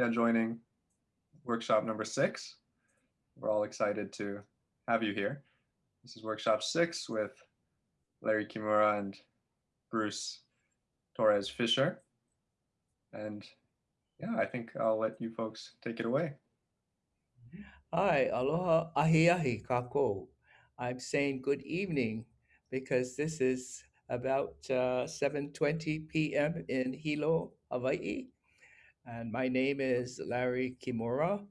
yeah, joining workshop number six. We're all excited to have you here. This is workshop six with Larry Kimura and Bruce Torres Fisher. And yeah, I think I'll let you folks take it away. Hi, aloha, ahi ahi, kakou. I'm saying good evening because this is about uh, 7.20 p.m. in Hilo, Hawaii. And my name is Larry Kimura.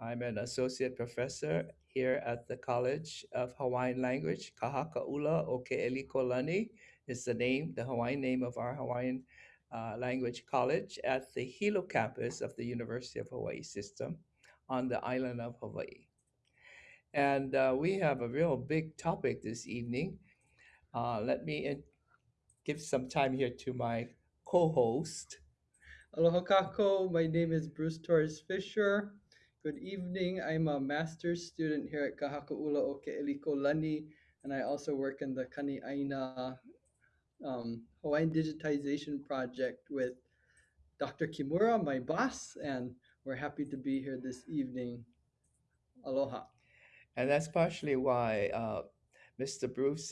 I'm an associate professor here at the College of Hawaiian Language. Ka Haka 'Ula o Ke'elikolani is the name, the Hawaiian name of our Hawaiian uh, Language College at the Hilo campus of the University of Hawaii system on the island of Hawaii. And uh, we have a real big topic this evening. Uh, let me give some time here to my co host. Aloha kakou, my name is Bruce Torres Fisher. Good evening. I'm a master's student here at Ka Haka 'Ula o Ke'elikolani, and I also work in the Kani'aina um, Hawaiian Digitization Project with Dr. Kimura, my boss, and we're happy to be here this evening. Aloha. And that's partially why uh, Mr. Bruce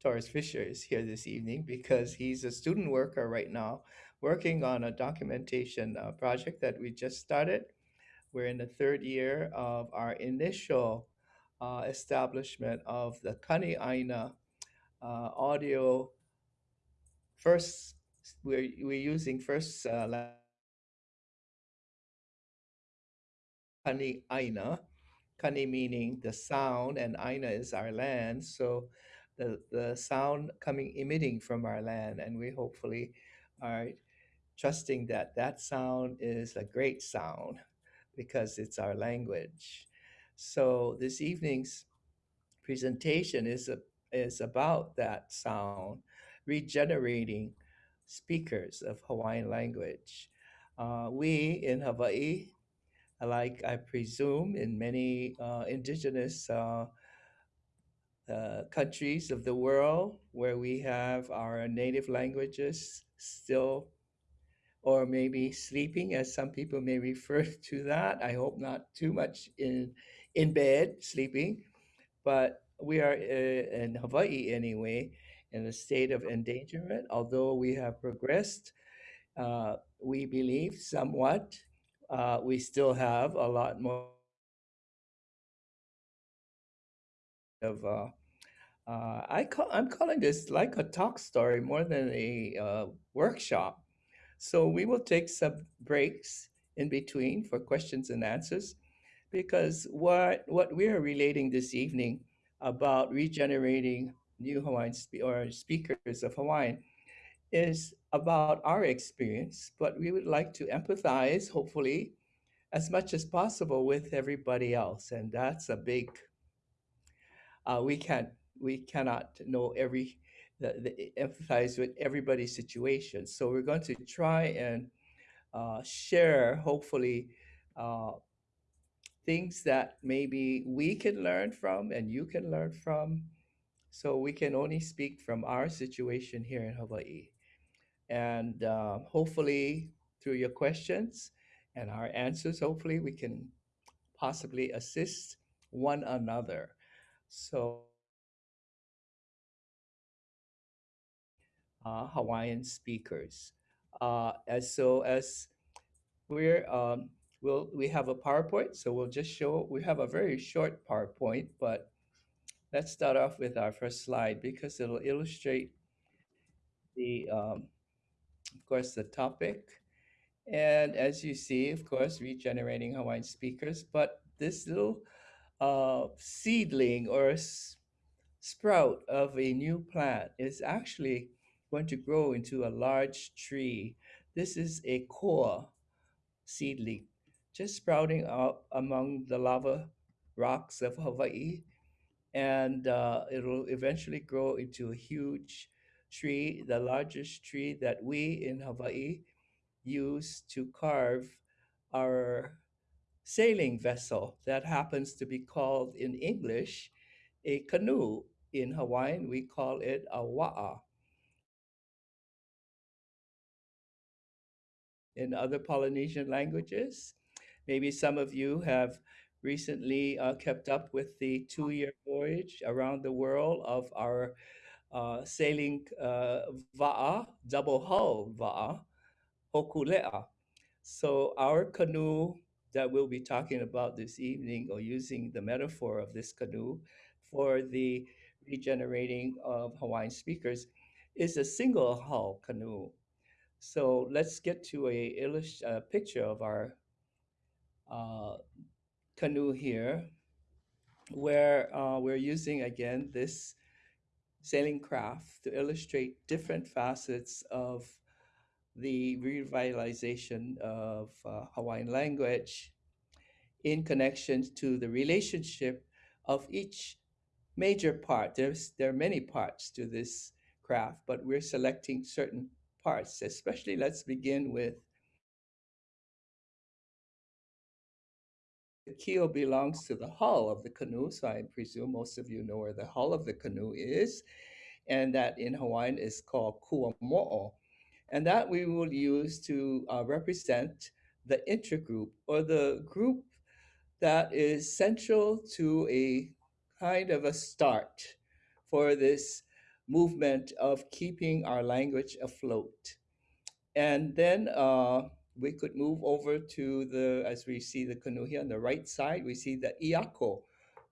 Torres Fisher is here this evening because he's a student worker right now working on a documentation uh, project that we just started. We're in the third year of our initial uh, establishment of the Kani Aina uh, audio. First, we're, we're using first uh, Kani Aina, Kani meaning the sound, and Aina is our land. So the, the sound coming, emitting from our land. And we hopefully are trusting that that sound is a great sound because it's our language. So this evening's presentation is, a, is about that sound, regenerating speakers of Hawaiian language. Uh, we in Hawaii like I presume in many uh, indigenous uh, uh, countries of the world where we have our native languages still, or maybe sleeping, as some people may refer to that. I hope not too much in in bed sleeping, but we are uh, in Hawaii anyway in a state of endangerment. Although we have progressed, uh, we believe somewhat uh, we still have a lot more of uh, uh, I call I'm calling this like a talk story more than a uh, workshop. So we will take some breaks in between for questions and answers, because what what we are relating this evening about regenerating new Hawaiian spe- or speakers of Hawaiian is about our experience, but we would like to empathize, hopefully, as much as possible with everybody else, and that's a big uh, we can't we cannot know every the, the, empathize with everybody's situation. So we're going to try and uh, share hopefully uh, things that maybe we can learn from and you can learn from so we can only speak from our situation here in hawaii. And uh, hopefully through your questions and our answers hopefully we can possibly assist one another. So uh, Hawaiian speakers. Uh, as so as we're um, we'll we have a PowerPoint, so we'll just show. We have a very short PowerPoint, but let's start off with our first slide because it'll illustrate the, um, of course, the topic. And as you see, of course, regenerating Hawaiian speakers, but this little uh, seedling or sprout of a new plant is actually going to grow into a large tree. This is a koa seedling, just sprouting up among the lava rocks of Hawaii. And uh, it'll eventually grow into a huge tree, the largest tree that we in Hawaii use to carve our sailing vessel that happens to be called in English a canoe. In Hawaiian, we call it a wa'a. In other Polynesian languages. Maybe some of you have recently uh, kept up with the two year voyage around the world of our uh, sailing uh, Va'a, double hull Va'a, Hokulea. So, our canoe that we'll be talking about this evening, or using the metaphor of this canoe for the regenerating of Hawaiian speakers, is a single hull canoe. So let's get to a, a picture of our uh, canoe here, where uh, we're using again this sailing craft to illustrate different facets of the revitalization of uh, Hawaiian language in connection to the relationship of each major part. There's there are many parts to this craft, but we're selecting certain parts. Especially, let's begin with the keel belongs to the hull of the canoe, so I presume most of you know where the hull of the canoe is, and that in Hawaiian is called kuamo'o, and that we will use to uh, represent the intergroup or the group that is central to a kind of a start for this movement of keeping our language afloat. And then uh, we could move over to the, as we see the canoe here on the right side, we see the iako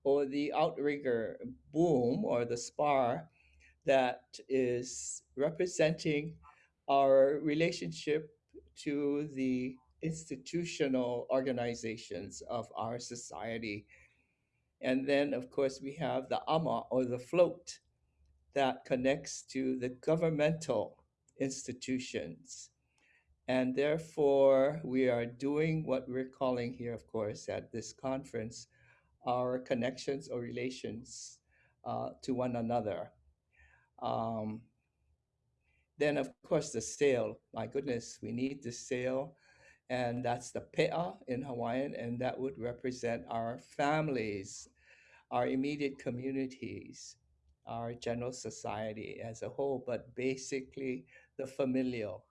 or the outrigger boom or the spar that is representing our relationship to the institutional organizations of our society. And then, of course, we have the ama or the float that connects to the governmental institutions. And therefore, we are doing what we're calling here, of course, at this conference, our connections or relations uh, to one another. Um, then, of course, the sail. My goodness, we need the sail. And that's the pe'a in Hawaiian, and that would represent our families, our immediate communities, our general society as a whole, but basically the familial.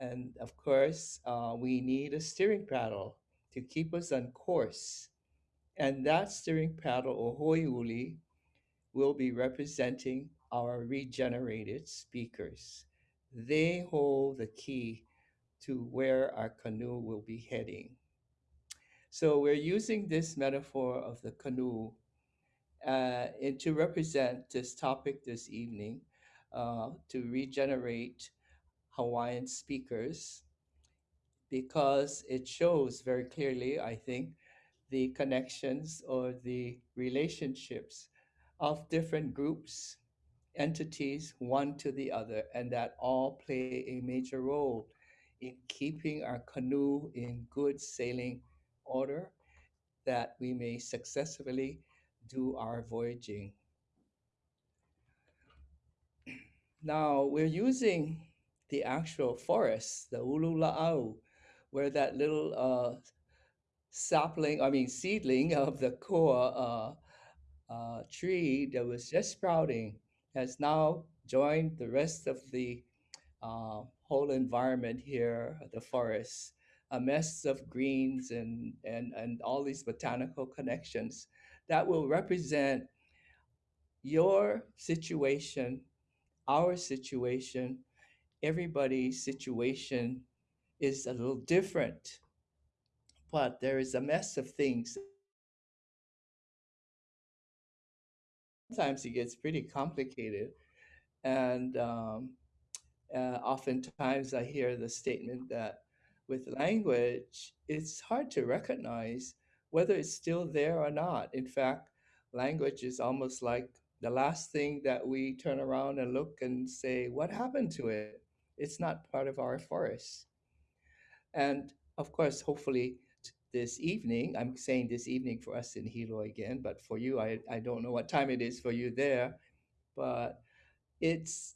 And of course, uh, we need a steering paddle to keep us on course. And that steering paddle, or hoe uli, will be representing our regenerated speakers. They hold the key to where our canoe will be heading. So we're using this metaphor of the canoe uh, and to represent this topic this evening, uh, to regenerate Hawaiian speakers, because it shows very clearly, I think, the connections or the relationships of different groups, entities, one to the other, and that all play a major role in keeping our canoe in good sailing order that we may successfully do our voyaging. Now we're using the actual forest, the ulula'au, where that little uh, sapling, I mean seedling of the koa uh, uh, tree that was just sprouting has now joined the rest of the uh, whole environment here, the forest, a mess of greens and, and, and all these botanical connections that will represent your situation, our situation, everybody's situation is a little different. But there is a mess of things. Sometimes it gets pretty complicated. And um, uh, oftentimes I hear the statement that with language, it's hard to recognize whether it's still there or not. In fact, language is almost like the last thing that we turn around and look and say, What happened to it? It's not part of our forest. And of course, hopefully, this evening, I'm saying this evening for us in Hilo again, but for you, I, I don't know what time it is for you there, but it's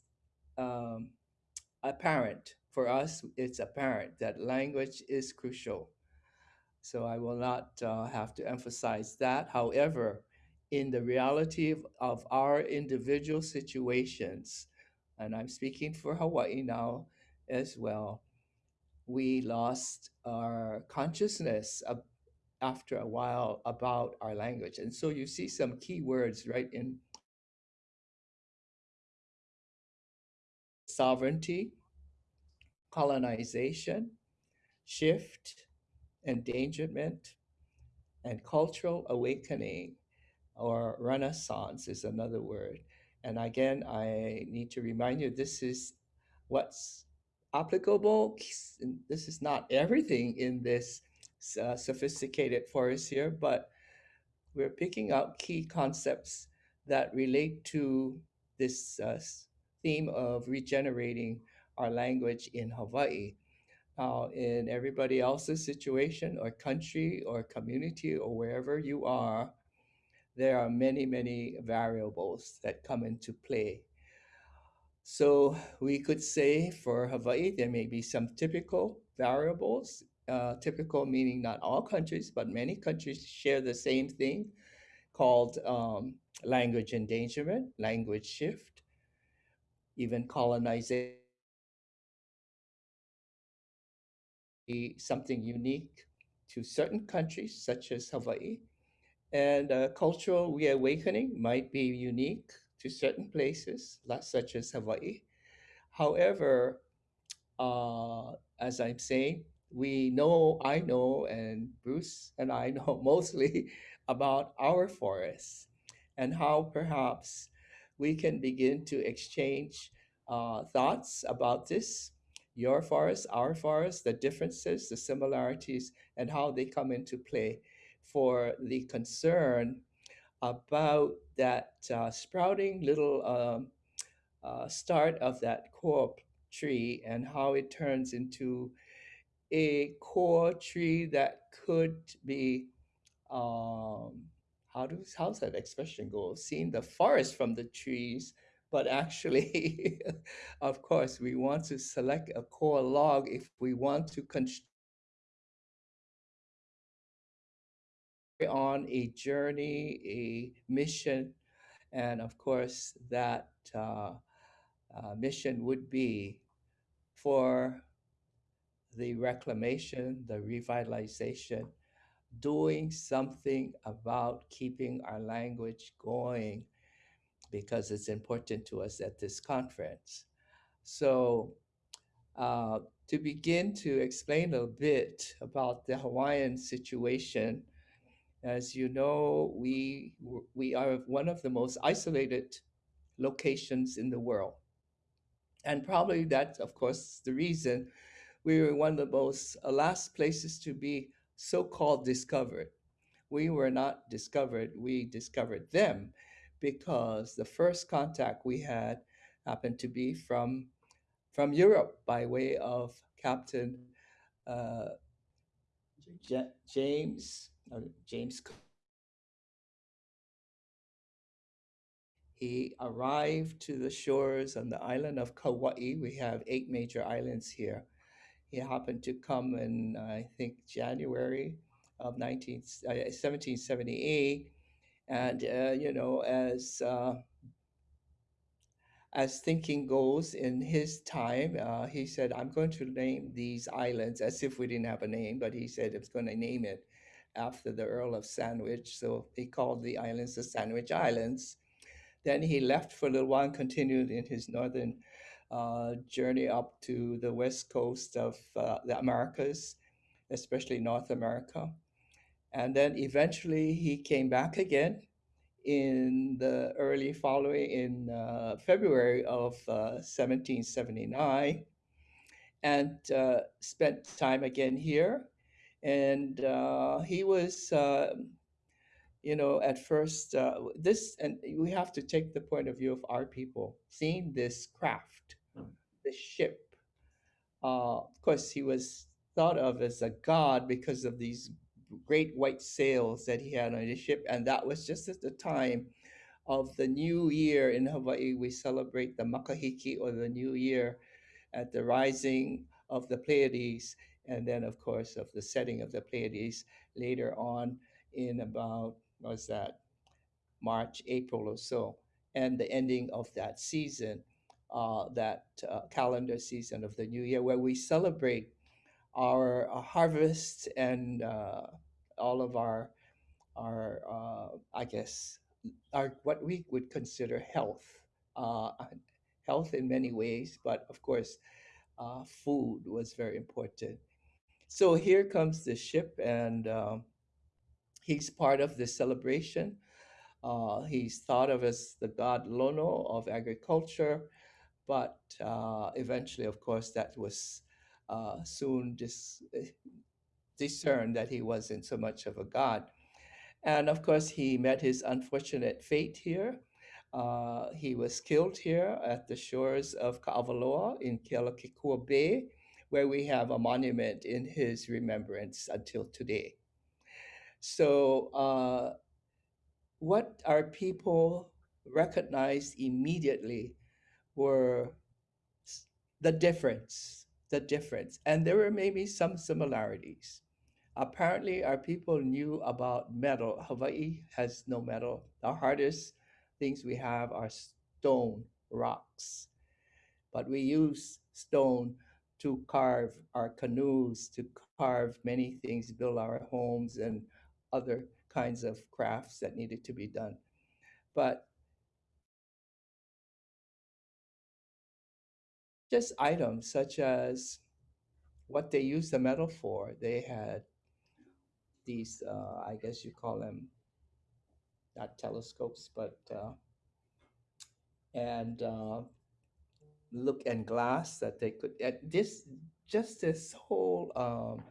um, apparent for us, it's apparent that language is crucial. So I will not uh, have to emphasize that. However, in the reality of, of our individual situations, and I'm speaking for Hawaii now as well, we lost our consciousness after a while about our language. And so you see some key words right in sovereignty, colonization, shift, endangerment, and cultural awakening or renaissance is another word. And again, I need to remind you this is what's applicable. This is not everything in this uh, sophisticated forest here, but we're picking out key concepts that relate to this uh, theme of regenerating our language in Hawaii. In everybody else's situation or country or community or wherever you are, there are many, many variables that come into play. So we could say for Hawaii, there may be some typical variables, uh, typical meaning not all countries, but many countries share the same thing called um, language endangerment, language shift, even colonization, something unique to certain countries, such as Hawaii. And uh, cultural reawakening might be unique to certain places, such as Hawaii. However, uh, as I'm saying, we know, I know, and Bruce and I know mostly about our forests and how perhaps we can begin to exchange uh, thoughts about this your forest, our forest, the differences, the similarities, and how they come into play for the concern about that uh, sprouting little um, uh, start of that koa tree and how it turns into a koa tree that could be um, how does how's that expression go? Seeing the forest from the trees, but actually, of course, we want to select a koa log if we want to on a journey, a mission, and of course, that uh, uh, mission would be for the reclamation, the revitalization, doing something about keeping our language going because it's important to us at this conference. So, uh, to begin to explain a bit about the Hawaiian situation, as you know, we, we are one of the most isolated locations in the world. And probably that's, of course, the reason we were one of the most uh, last places to be so called discovered. We were not discovered, we discovered them because the first contact we had happened to be from, from Europe by way of Captain uh, J- James, uh, James. He arrived to the shores on the island of Kauai. We have eight major islands here he happened to come in, I think, January of 19, uh, 1778. And, uh, you know, as, uh, as thinking goes in his time, uh, he said, I'm going to name these islands as if we didn't have a name, but he said was going to name it after the Earl of Sandwich. So he called the islands the Sandwich Islands. Then he left for a little while and continued in his northern uh, journey up to the west coast of uh, the Americas, especially North America. And then eventually he came back again in the early following, in uh, February of 1779, and spent time again here. And he was you know, at first, uh, this, and we have to take the point of view of our people, seeing this craft this ship. Uh, of course, he was thought of as a god because of these great white sails that he had on his ship. And that was just at the time of the new year in Hawaii. We celebrate the Makahiki or the new year at the rising of the Pleiades. And then, of course, of the setting of the Pleiades later on in about, was that March, April or so, and the ending of that season uh, that uh, calendar season of the new year where we celebrate our uh, harvest and uh, all of our our uh, I guess our what we would consider health, uh, health in many ways, but of course, uh, food was very important. So here comes the ship, and um, he's part of the celebration. Uh, he's thought of as the god Lono of agriculture, but eventually, of course, that was uh, soon dis- discerned that he wasn't so much of a god. And of course, he met his unfortunate fate here. Uh, he was killed here at the shores of Ka'avaloa in Kealakekua Bay, where we have a monument in his remembrance until today. So, uh, what our people recognized immediately were the difference, the difference. And there were maybe some similarities. Apparently, our people knew about metal. Hawaii has no metal. The hardest things we have are stone, rocks. But we use stone to carve our canoes, to carve many things, build our homes, and other kinds of crafts that needed to be done. But just items such as what they used the metal for. They had these, uh, I guess you call them not telescopes, but uh, and uh, look and glass that they could. At this, just this whole um,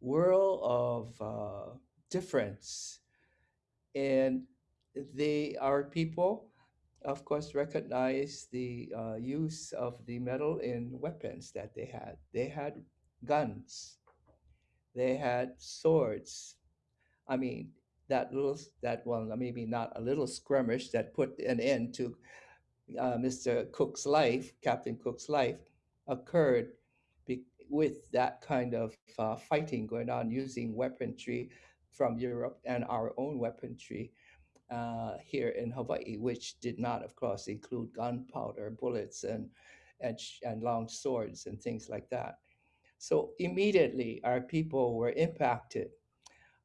world of uh, difference, and they are people, of course, recognize the uh, use of the metal in weapons that they had. They had guns. They had swords. I mean, that little, that well, maybe not a little skirmish that put an end to uh, Mr. Cook's life, Captain Cook's life, occurred be- with that kind of uh, fighting going on using weaponry from Europe and our own weaponry uh, here in Hawaii, which did not, of course, include gunpowder, bullets, and and, and long swords and things like that. So immediately, our people were impacted.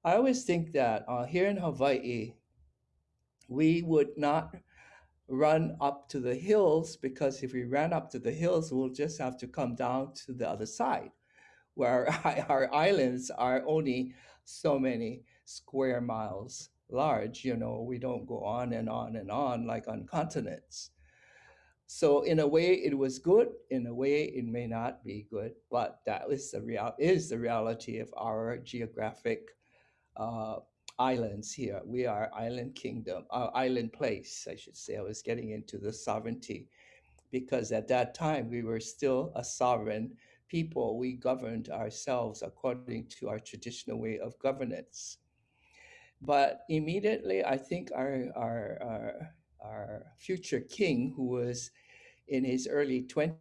I always think that uh, here in Hawaii, we would not run up to the hills because if we ran up to the hills, we'll just have to come down to the other side where our islands are only so many square miles large. You know, we don't go on and on and on like on continents. So in a way, it was good. In a way, it may not be good, but that is the real is the reality of our geographic uh, islands here. We are island kingdom, uh, island place, I should say. I was getting into the sovereignty because at that time we were still a sovereign people. We governed ourselves according to our traditional way of governance. But immediately, I think our our our, our future king, who was in his early 20s,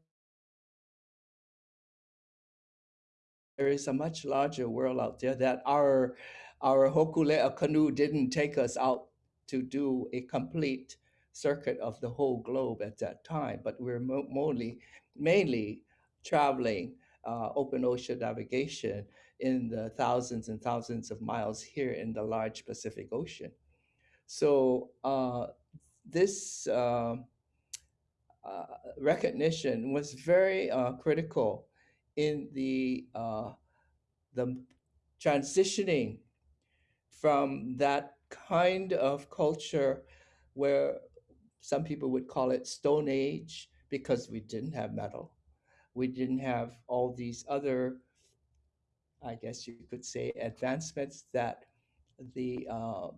there is a much larger world out there that our our hokulea canoe didn't take us out to do a complete circuit of the whole globe at that time, but we're mainly mainly traveling uh, open ocean navigation in the thousands and thousands of miles here in the large Pacific Ocean. So uh, this uh, uh, recognition was very uh, critical in the uh, the transitioning from that kind of culture where some people would call it Stone Age because we didn't have metal. We didn't have all these other, I guess you could say, advancements that the uh,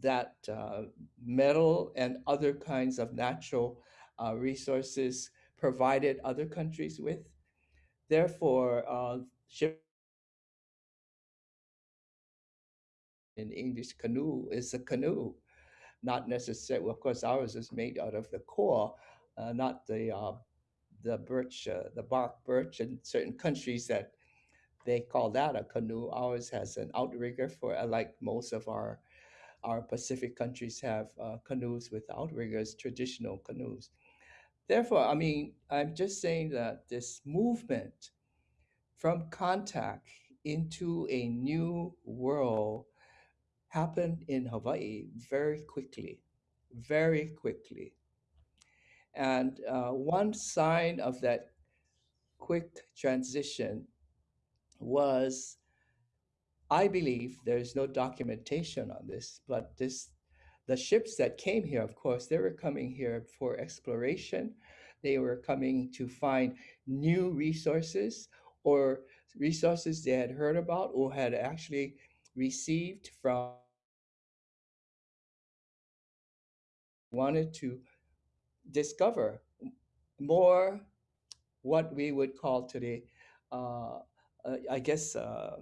that uh, metal and other kinds of natural uh, resources provided other countries with. Therefore, uh, ship in English canoe is a canoe, not necessarily. Of course, ours is made out of the koa, uh, not the uh, the birch, the bark birch. In certain countries, that they call that a canoe. Ours has an outrigger for, uh, like most of our our Pacific countries have uh, canoes with outriggers, traditional canoes. Therefore, I mean, I'm just saying that this movement from contact into a new world happened in Hawaii very quickly, very quickly. And uh, one sign of that quick transition was, I believe, there's no documentation on this, but this the ships that came here, of course, they were coming here for exploration. They were coming to find new resources or resources they had heard about or had actually received from wanted to discover more what we would call today, uh, I guess, uh,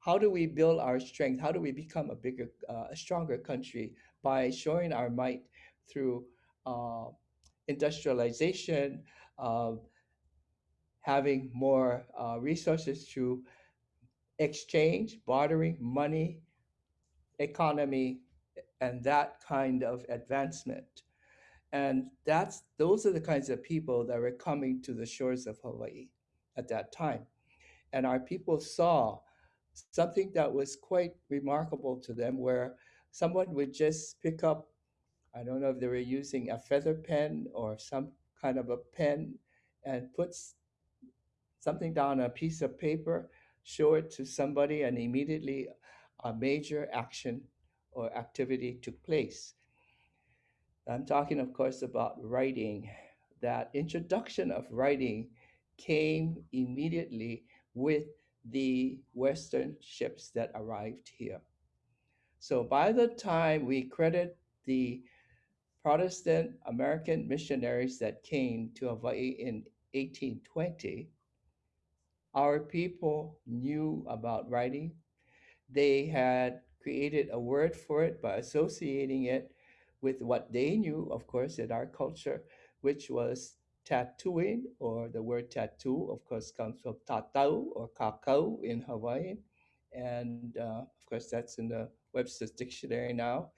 how do we build our strength? How do we become a bigger, uh, a stronger country by showing our might through uh, industrialization, uh, having more uh, resources through exchange, bartering, money, economy, and that kind of advancement. And that's those are the kinds of people that were coming to the shores of Hawaii at that time. And our people saw something that was quite remarkable to them where someone would just pick up, I don't know if they were using a feather pen or some kind of a pen and puts something down a piece of paper, show it to somebody, and immediately a major action or activity took place. I'm talking, of course, about writing. That introduction of writing came immediately with the Western ships that arrived here. So by the time we credit the Protestant American missionaries that came to Hawaii in 1820, our people knew about writing. They had created a word for it by associating it with what they knew, of course, in our culture, which was tattooing, or the word tattoo, of course, comes from tatau or kakau in Hawaiian. And uh, of course, that's in the Webster's dictionary now.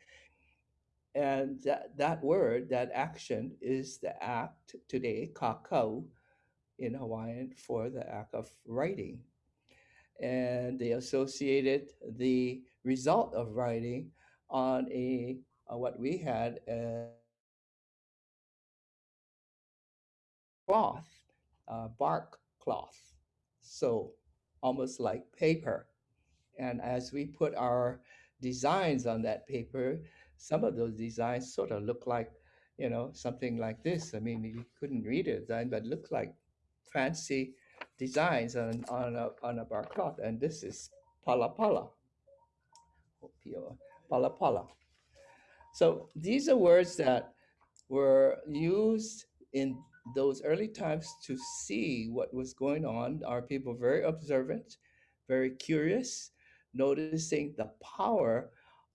And that, that word, that action, is the act today, kakau, in Hawaiian, for the act of writing. And they associated the result of writing on a, a what we had cloth, uh, bark cloth, so almost like paper. And as we put our designs on that paper, some of those designs sort of look like, you know, something like this. I mean, you couldn't read it then, but look like fancy designs on, on, a, on a bark cloth. And this is palapala. Pala pala. So these are words that were used in those early times to see what was going on. Our people very observant, very curious, noticing the power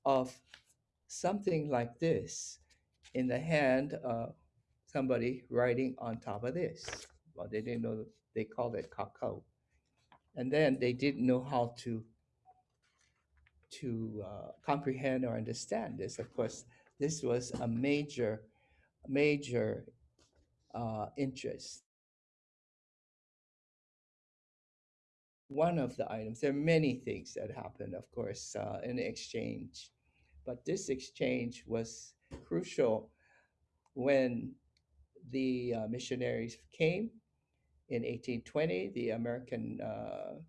of something like this in the hand of somebody writing on top of this. Well, they didn't know they called it kakau. And then they didn't know how to to uh, comprehend or understand this. Of course, this was a major, major uh, interest. One of the items, there are many things that happened, of course, uh, in exchange, but this exchange was crucial when the uh, missionaries came in 1820. The American uh,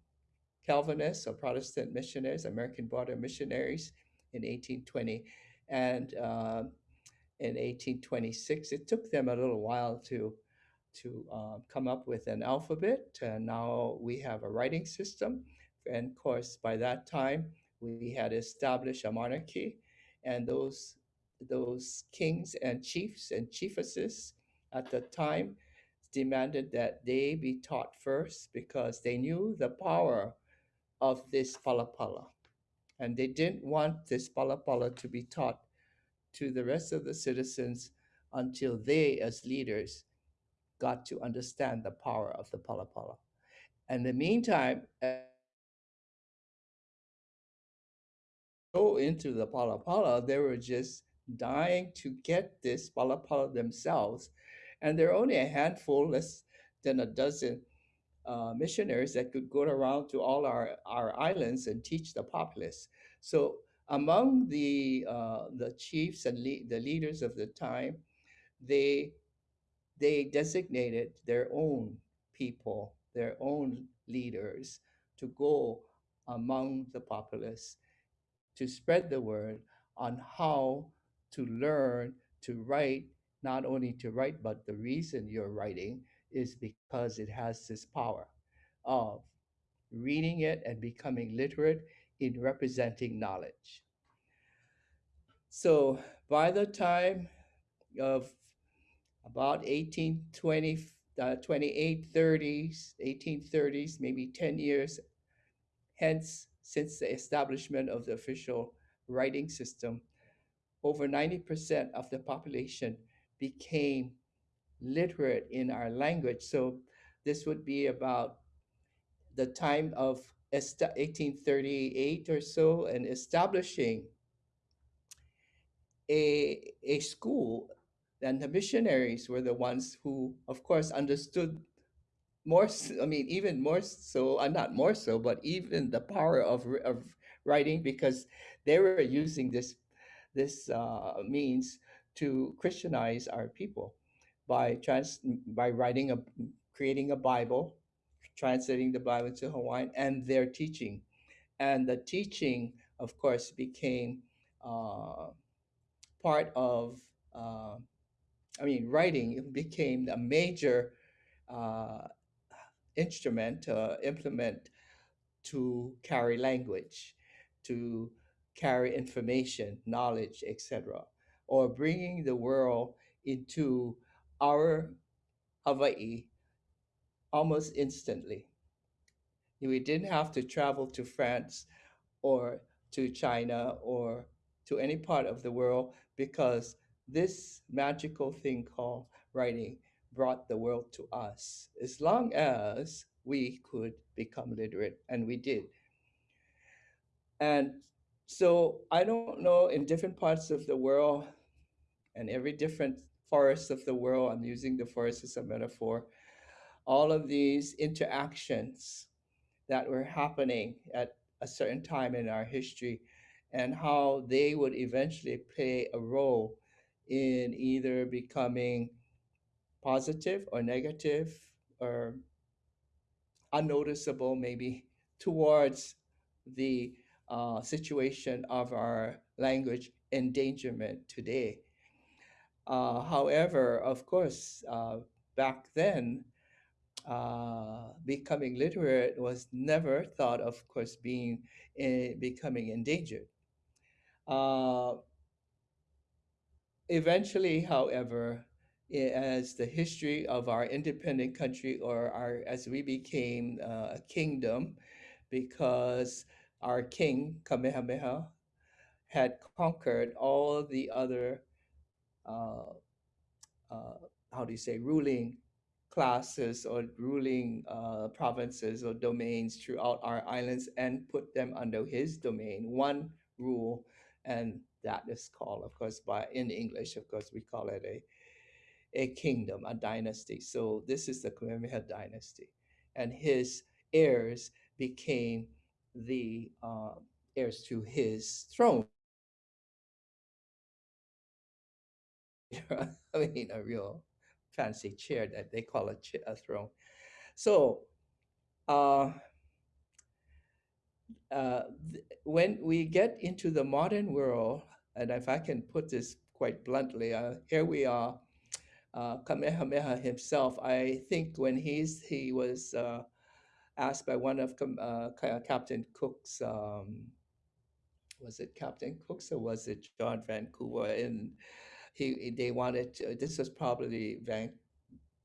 Calvinists or Protestant missionaries, American border missionaries in 1820. And uh, in 1826. It took them a little while to to uh, come up with an alphabet. And now we have a writing system. And of course, by that time, we had established a monarchy, and those those kings and chiefs and chiefesses at the time demanded that they be taught first because they knew the power of this palapala. And they didn't want this palapala to be taught to the rest of the citizens until they, as leaders, got to understand the power of the palapala. And in the meantime, go into the palapala, they were just dying to get this palapala themselves. And there are only a handful, less than a dozen uh, missionaries that could go around to all our, our islands and teach the populace. So among the uh, the chiefs and le- the leaders of the time, they they designated their own people, their own leaders to go among the populace to spread the word on how to learn to write, not only to write, but the reason you're writing is because it has this power of reading it and becoming literate in representing knowledge. So by the time of about 1820, uh, 2830s, 1830s, maybe 10 years hence since the establishment of the official writing system, over 90% of the population became literate in our language. So this would be about the time of 1838 or so and establishing a, a school and the missionaries were the ones who of course understood more I mean even more so uh, not more so but even the power of, of writing because they were using this this uh, means to christianize our people by trans by writing a creating a bible translating the bible to hawaiian and their teaching and the teaching of course became uh, part of uh, i mean writing became a major uh, instrument, uh, implement to carry language, to carry information, knowledge, etc., or bringing the world into our Hawaii almost instantly. We didn't have to travel to France or to China or to any part of the world because this magical thing called writing brought the world to us as long as we could become literate, and we did. And so I don't know in different parts of the world and every different forest of the world, I'm using the forest as a metaphor, all of these interactions that were happening at a certain time in our history and how they would eventually play a role in either becoming positive or negative or unnoticeable maybe towards the uh, situation of our language endangerment today. Uh, however, of course, uh, back then, uh, becoming literate was never thought of course being uh, becoming endangered. Uh, eventually, however, as the history of our independent country or our as we became uh, a kingdom because our king Kamehameha had conquered all the other uh, uh, how do you say ruling classes or ruling uh, provinces or domains throughout our islands and put them under his domain one rule and that is called of course by in english of course we call it a a kingdom, a dynasty. So this is the Kamehameha dynasty, and his heirs became the uh, heirs to his throne. I mean, a real fancy chair that they call a, ch- a throne. So, uh, uh, when we get into the modern world, and if I can put this quite bluntly, uh, here we are uh, Kamehameha himself, I think when he's he was uh, asked by one of uh, Captain Cook's, um, was it Captain Cook's or was it John Vancouver? And he they wanted to, this was probably Van,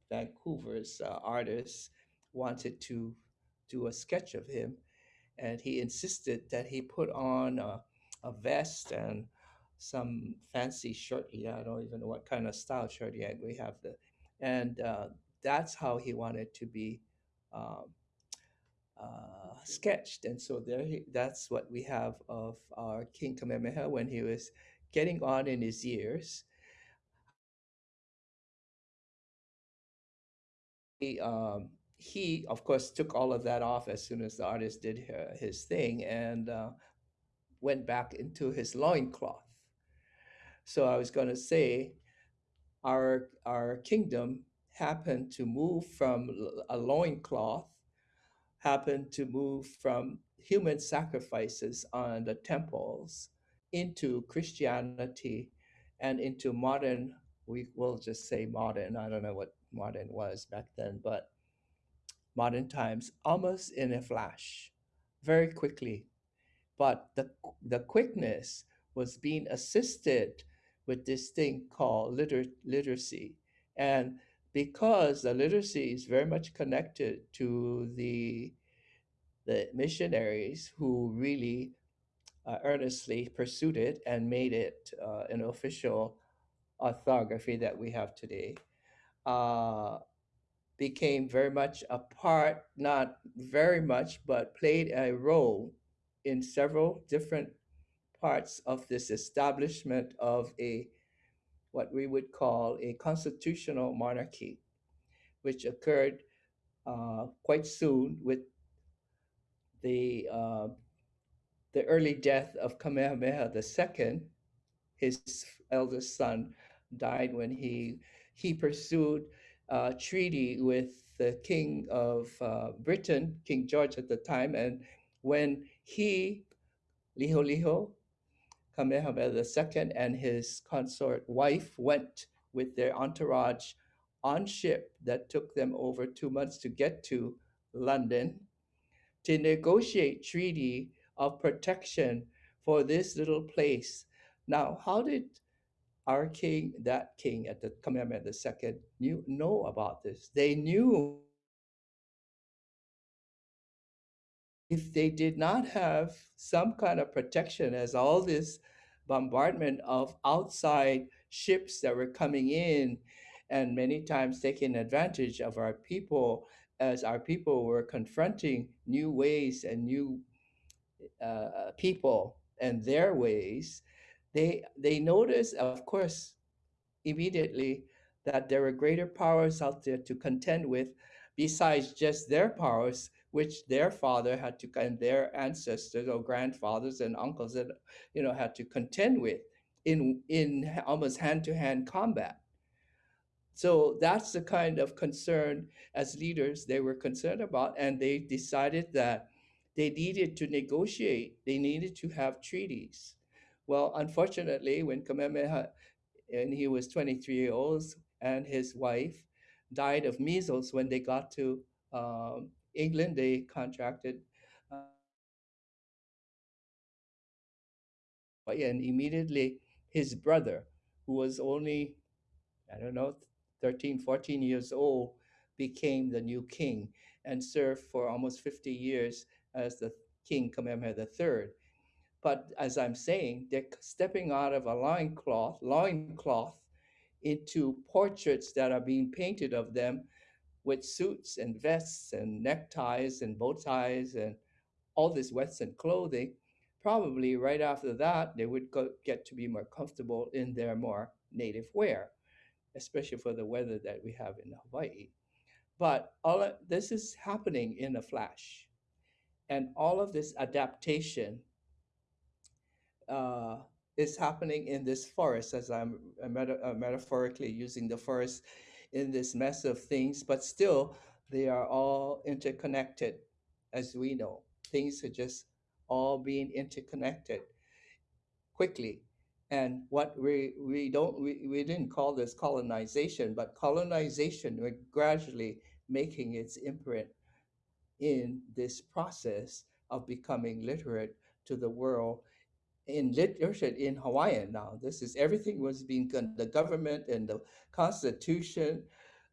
Vancouver's uh, artist wanted to do a sketch of him, and he insisted that he put on a, a vest and some fancy shirt. Yeah, I don't even know what kind of style shirt yet. We have the, and uh, that's how he wanted to be um, uh, sketched. And so there, he, that's what we have of our King Kamehameha when he was getting on in his years. Um, he, of course, took all of that off as soon as the artist did uh, his thing and uh, went back into his loincloth. So I was going to say, our our kingdom happened to move from a loincloth, happened to move from human sacrifices on the temples into Christianity and into modern, we will just say modern, I don't know what modern was back then, but modern times, almost in a flash, very quickly. But the, the quickness was being assisted with this thing called liter- literacy. And because the literacy is very much connected to the, the missionaries who really uh, earnestly pursued it and made it uh, an official orthography that we have today, uh, became very much a part, not very much, but played a role in several different parts of this establishment of a what we would call a constitutional monarchy, which occurred uh, quite soon with the uh, the early death of Kamehameha II. His eldest son died when he he pursued a treaty with the king of uh, Britain, King George at the time, and when he Liholiho Kamehameha II and his consort wife went with their entourage on ship that took them over two months to get to London to negotiate treaty of protection for this little place. Now, how did our king, that king at the Kamehameha II, knew know about this? They knew if they did not have some kind of protection as all this bombardment of outside ships that were coming in and many times taking advantage of our people as our people were confronting new ways and new uh, people and their ways they they noticed of course immediately that there were greater powers out there to contend with besides just their powers which their father had to and their ancestors or grandfathers and uncles that you know had to contend with in in almost hand-to-hand combat. So that's the kind of concern as leaders they were concerned about and they decided that they needed to negotiate they needed to have treaties well unfortunately when kamehameha and he was 23 years old and his wife died of measles when they got to um, England, they contracted uh, and immediately his brother, who was only, I don't know, 13, 14 years old, became the new king and served for almost 50 years as the king Kamehameha III. But as I'm saying, they're stepping out of a loincloth, loincloth into portraits that are being painted of them with suits and vests and neckties and bow ties and all this Western clothing, probably right after that, they would go, get to be more comfortable in their more native wear, especially for the weather that we have in Hawaii. But all of, this is happening in a flash. And all of this adaptation uh, is happening in this forest, as I'm uh, meta- uh, metaphorically using the forest in this mess of things, but still they are all interconnected, as we know. Things are just all being interconnected quickly. And what we, we don't we, we didn't call this colonization, but colonization we're gradually making its imprint in this process of becoming literate to the world in literature in Hawaiian now. This is everything was being the government and the constitution.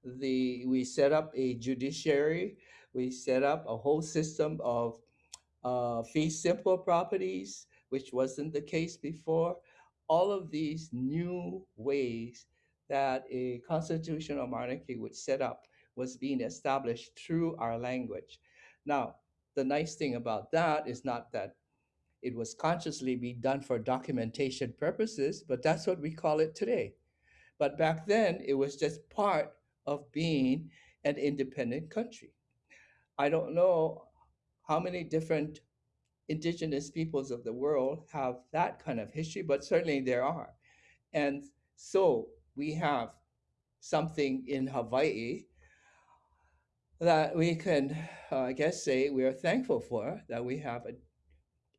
The we set up a judiciary. We set up a whole system of uh, fee simple properties, which wasn't the case before. All of these new ways that a constitutional monarchy would set up was being established through our language. Now, the nice thing about that is not that it was consciously being done for documentation purposes, but that's what we call it today. But back then, it was just part of being an independent country. I don't know how many different indigenous peoples of the world have that kind of history, but certainly there are. And so we have something in Hawaii that we can, uh, I guess, say we are thankful for that we have a,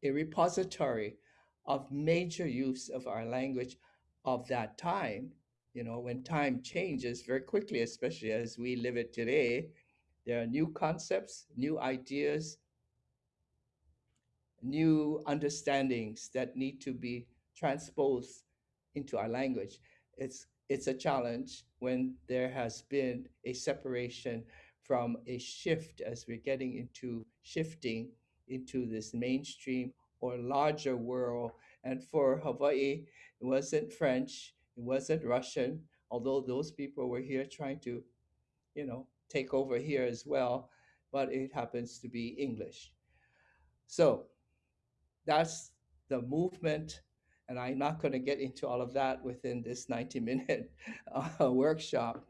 a repository of major use of our language of that time. You know, when time changes very quickly, especially as we live it today, there are new concepts, new ideas, new understandings that need to be transposed into our language. It's it's a challenge when there has been a separation from a shift as we're getting into shifting into this mainstream or larger world. And for Hawaii, it wasn't French, it wasn't Russian, although those people were here trying to, you know, take over here as well, but it happens to be English. So that's the movement. And I'm not going to get into all of that within this 90 minute uh, workshop.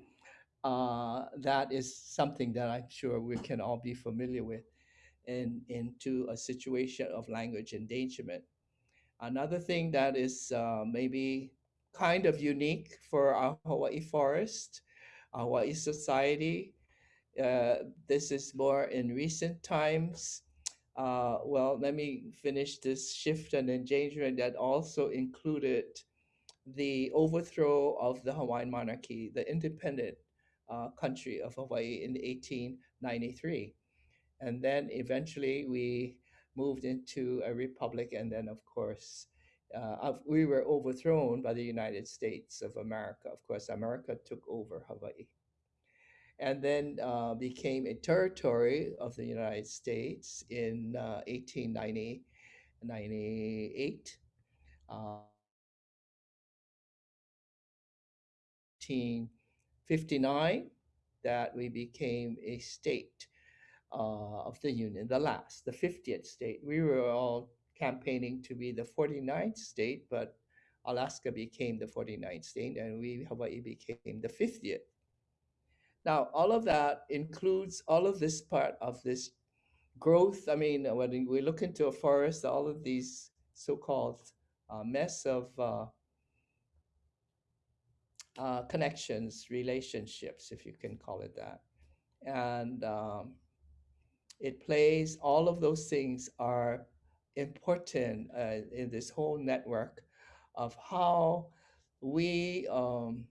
Uh, that is something that I'm sure we can all be familiar with in, into a situation of language endangerment. Another thing that is uh, maybe kind of unique for our Hawaii forest, Hawaii society, uh, this is more in recent times. Uh, well, let me finish this shift and endangerment that also included the overthrow of the Hawaiian monarchy, the independent uh, country of Hawaii in 1893. And then eventually we moved into a republic. And then, of course, uh, we were overthrown by the United States of America. Of course, America took over Hawaii and then uh, became a territory of the United States in uh, 1890, 98. Uh, 1859 that we became a state uh, of the Union, the last, the 50th state. We were all campaigning to be the 49th state, but Alaska became the 49th state, and we, Hawaii, became the 50th. Now, all of that includes all of this part of this growth. I mean, when we look into a forest, all of these so-called uh, mess of uh, uh, connections, relationships, if you can call it that. And um, it plays, all of those things are important uh, in this whole network of how we um,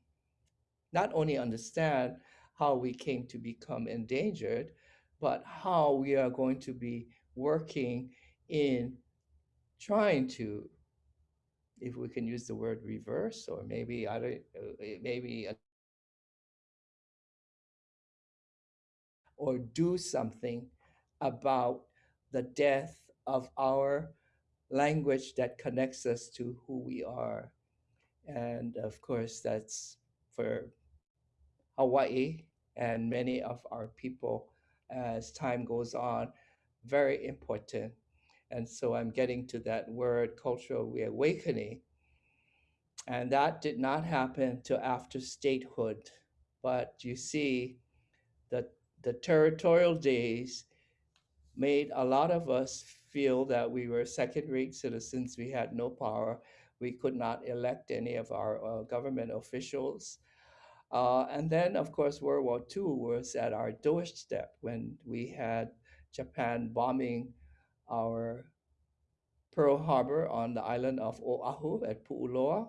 not only understand how we came to become endangered, but how we are going to be working in trying to, if we can use the word reverse, or maybe I don't, uh, maybe, a, or do something about the death of our language that connects us to who we are. And of course, that's for Hawaii and many of our people as time goes on, very important. And so I'm getting to that word cultural reawakening. And that did not happen till after statehood. But you see, the, the territorial days made a lot of us feel that we were second rate citizens. We had no power. We could not elect any of our uh, government officials. Uh, and then, of course, World War II was at our doorstep when we had Japan bombing our Pearl Harbor on the island of Oahu at Pu'uloa.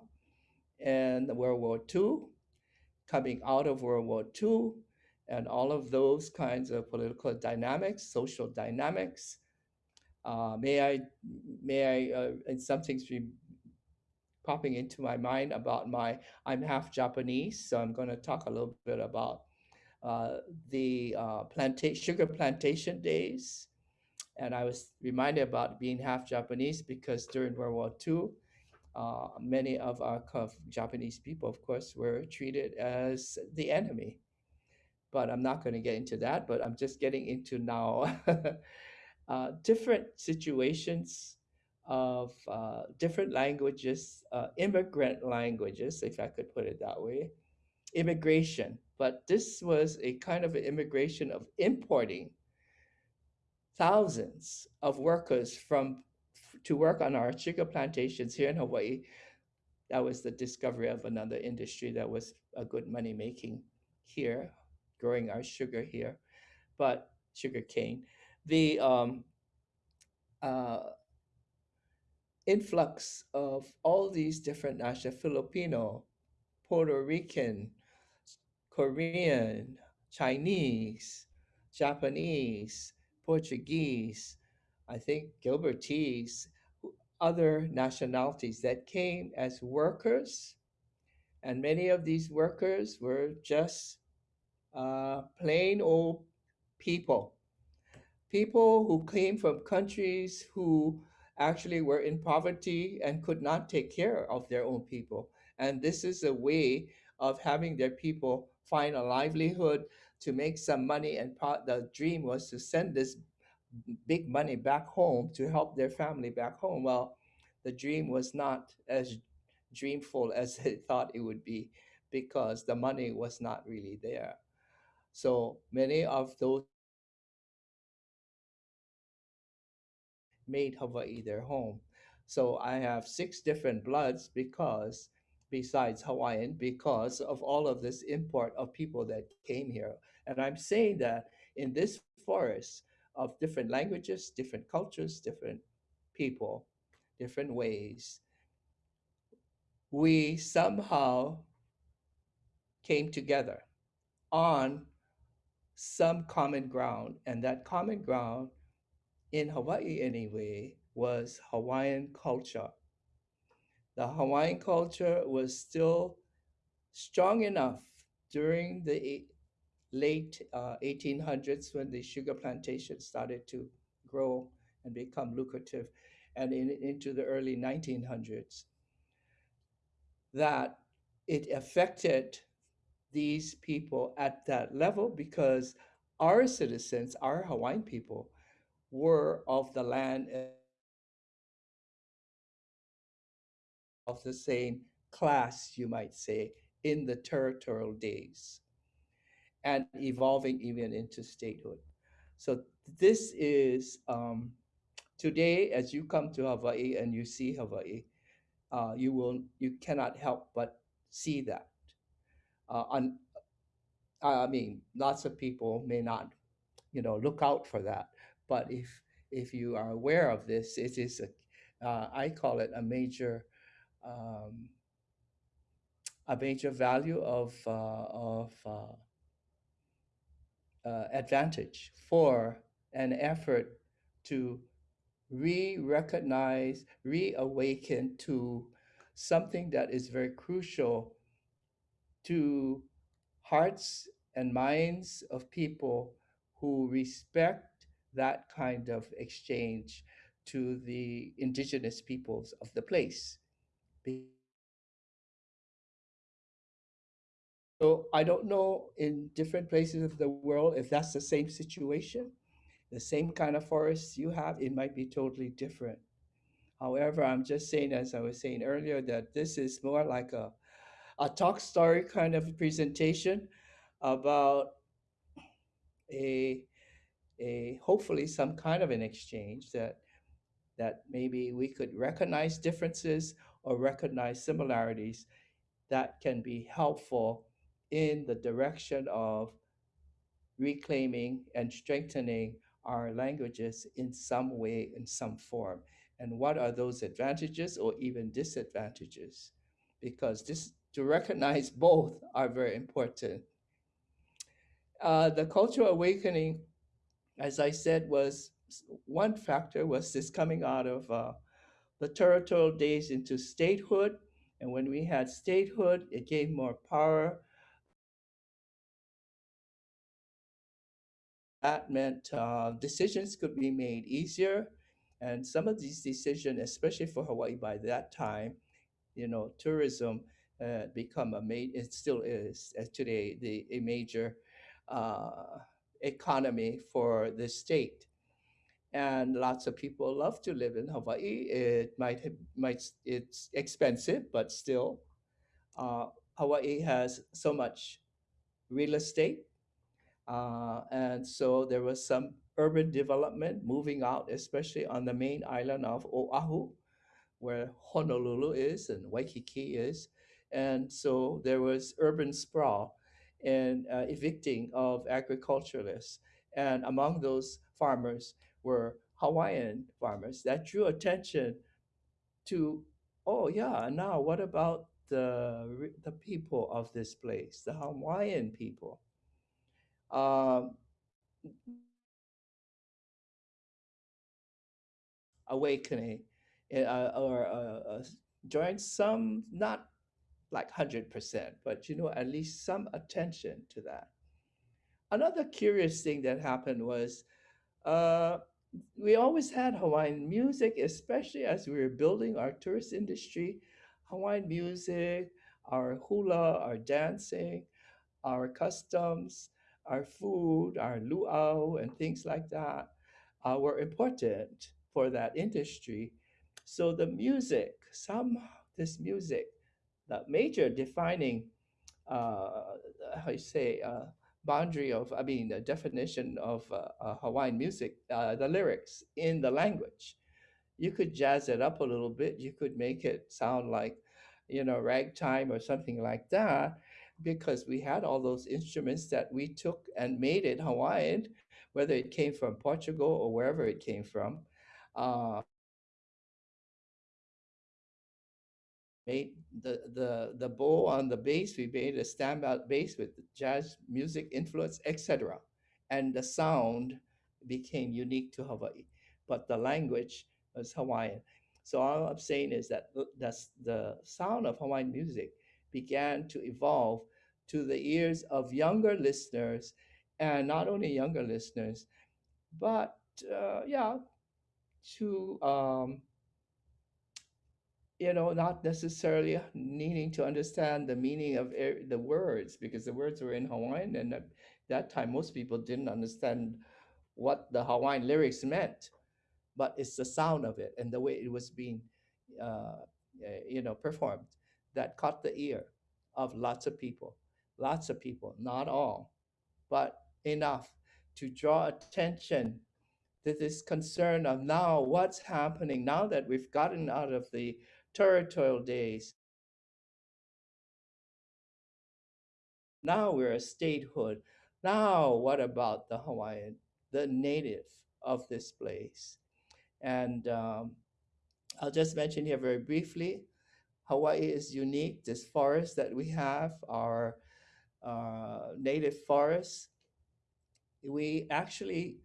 And World War II, coming out of World War II, and all of those kinds of political dynamics, social dynamics. Uh, may I, may I, uh, and some things popping into my mind about my, I'm half Japanese, so I'm going to talk a little bit about uh, the uh, plantation, sugar plantation days. And I was reminded about being half Japanese because during World War II, uh, many of our Japanese people, of course, were treated as the enemy. But I'm not going to get into that, but I'm just getting into now uh, different situations of uh, different languages, uh, immigrant languages, if I could put it that way, immigration. But this was a kind of an immigration of importing thousands of workers from to work on our sugar plantations here in Hawaii. That was the discovery of another industry that was a good money making here, growing our sugar here, but sugar cane. The um, uh, influx of all these different national Filipino, Puerto Rican, Korean, Chinese, Japanese, Portuguese, I think Gilbertese, other nationalities that came as workers. And many of these workers were just plain old people. People who came from countries who actually were in poverty and could not take care of their own people. And this is a way of having their people find a livelihood to make some money. And part the dream was to send this big money back home to help their family back home. Well, the dream was not as dreamful as they thought it would be because the money was not really there. So many of those made Hawaii their home. So I have six different bloods because, besides Hawaiian, because of all of this import of people that came here. And I'm saying that in this forest of different languages, different cultures, different people, different ways, we somehow came together on some common ground. And that common ground in Hawaii anyway, was Hawaiian culture. The Hawaiian culture was still strong enough during the late uh, 1800s when the sugar plantation started to grow and become lucrative, and in, into the early 1900s, that it affected these people at that level because our citizens, our Hawaiian people, were of the land of the same class, you might say, in the territorial days and evolving even into statehood. So this is um, today, as you come to Hawaii and you see Hawaii, uh, you will you cannot help but see that. Uh, I mean, lots of people may not, you know, look out for that, but if if you are aware of this, it is a, uh, I call it a major, um, a major value of uh, of uh, uh, advantage for an effort to re-recognize, reawaken to something that is very crucial to hearts and minds of people who respect that kind of exchange to the indigenous peoples of the place. So I don't know in different places of the world if that's the same situation, the same kind of forests you have, it might be totally different. However, I'm just saying, as I was saying earlier, that this is more like a, a talk story kind of presentation about a a hopefully some kind of an exchange that that maybe we could recognize differences or recognize similarities that can be helpful in the direction of reclaiming and strengthening our languages in some way, in some form. And what are those advantages or even disadvantages? Because this, to recognize both are very important. Uh, the cultural awakening as I said, was one factor was this coming out of uh, the territorial days into statehood. And when we had statehood, it gave more power. That meant uh, decisions could be made easier. And some of these decisions, especially for Hawaii by that time, you know, tourism uh, become a major, it still is uh, today, the, a major uh, economy for the state. And lots of people love to live in Hawaii. It might, might it's expensive, but still, uh, Hawaii has so much real estate. Uh, and so there was some urban development moving out, especially on the main island of Oahu, where Honolulu is and Waikiki is. And so there was urban sprawl and uh, evicting of agriculturalists. And among those farmers were Hawaiian farmers that drew attention to, oh yeah, now what about the the people of this place, the Hawaiian people? Um, awakening uh, or uh, uh, some, not like 100%, but you know, at least some attention to that. Another curious thing that happened was uh, we always had Hawaiian music, especially as we were building our tourist industry. Hawaiian music, our hula, our dancing, our customs, our food, our luau, and things like that uh, were important for that industry. So the music, some this music, the major defining, uh, how you say, uh, boundary of, I mean, the definition of uh, uh, Hawaiian music, uh, the lyrics in the language. You could jazz it up a little bit. You could make it sound like, you know, ragtime or something like that, because we had all those instruments that we took and made it Hawaiian, whether it came from Portugal or wherever it came from. Uh, made the the the bow on the bass. We made a standout bass with jazz music influence, etc. And the sound became unique to Hawaii, but the language was Hawaiian. So all I'm saying is that that's the sound of Hawaiian music began to evolve to the ears of younger listeners, and not only younger listeners, but uh, yeah, to um, you know, not necessarily needing to understand the meaning of the words because the words were in Hawaiian, and at that time most people didn't understand what the Hawaiian lyrics meant, but it's the sound of it and the way it was being, uh, eh, you know, performed that caught the ear of lots of people, lots of people, not all, but enough to draw attention to this concern of now what's happening now that we've gotten out of the territorial days. Now we're a statehood. Now, what about the Hawaiian, the native of this place? And um, I'll just mention here very briefly Hawaii is unique. This forest that we have, our uh, native forests, we actually,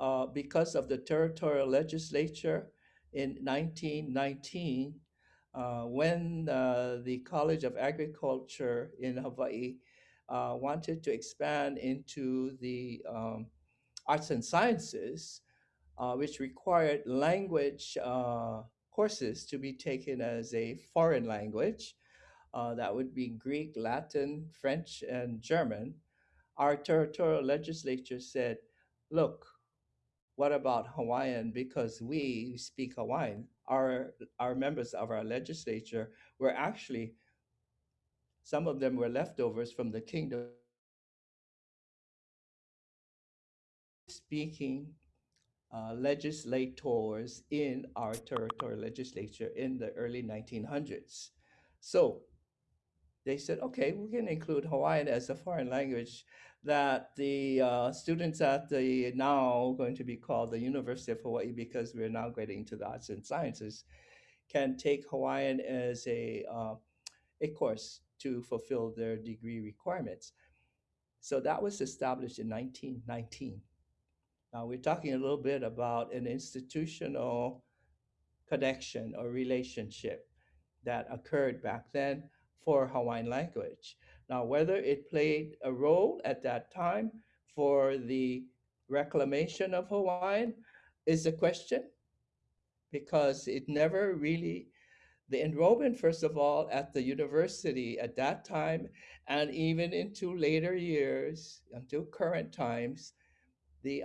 uh, because of the territorial legislature in 1919, uh, when uh, the College of Agriculture in Hawaii uh, wanted to expand into the um, arts and sciences, uh, which required language uh, courses to be taken as a foreign language. Uh, that would be Greek, Latin, French, and German. Our territorial legislature said, look, what about Hawaiian? Because we speak Hawaiian. Our, our members of our legislature were actually, some of them were leftovers from the kingdom speaking uh, legislators in our territorial legislature in the early 1900s. So they said, okay, we can include Hawaiian as a foreign language that the uh, students at the now going to be called the University of Hawaii because we're now getting to the arts and sciences can take Hawaiian as a, uh, a course to fulfill their degree requirements. So that was established in 1919. Now we're talking a little bit about an institutional connection or relationship that occurred back then for Hawaiian language. Now, whether it played a role at that time for the reclamation of Hawaiian is a question because it never really, the enrollment, first of all, at the university at that time, and even into later years, until current times, the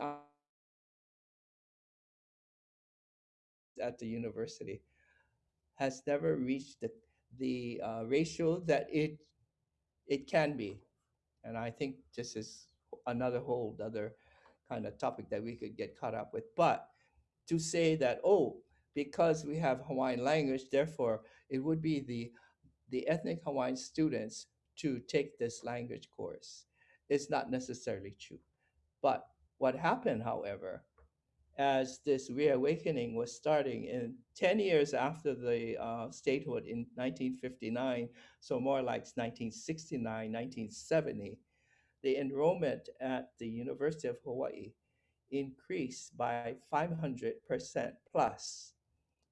at the university has never reached the, the uh, ratio that it it can be. And I think this is another whole other kind of topic that we could get caught up with. But to say that, oh, because we have Hawaiian language, therefore it would be the the ethnic Hawaiian students to take this language course is not necessarily true. But what happened, however, as this reawakening was starting in 10 years after the uh, statehood in 1959, so more like 1969, 1970, the enrollment at the University of Hawaii increased by 500% plus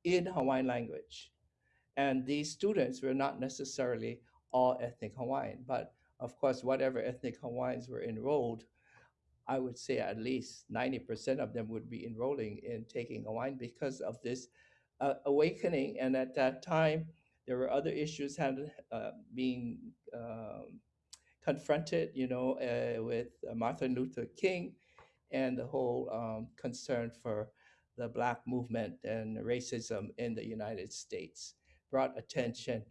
in Hawaiian language. And these students were not necessarily all ethnic Hawaiian, but of course, whatever ethnic Hawaiians were enrolled, I would say at least 90% of them would be enrolling in taking Hawaiian because of this uh, awakening. And at that time, there were other issues had uh, being um, confronted, you know, uh, with Martin Luther King and the whole um, concern for the Black movement and racism in the United States brought attention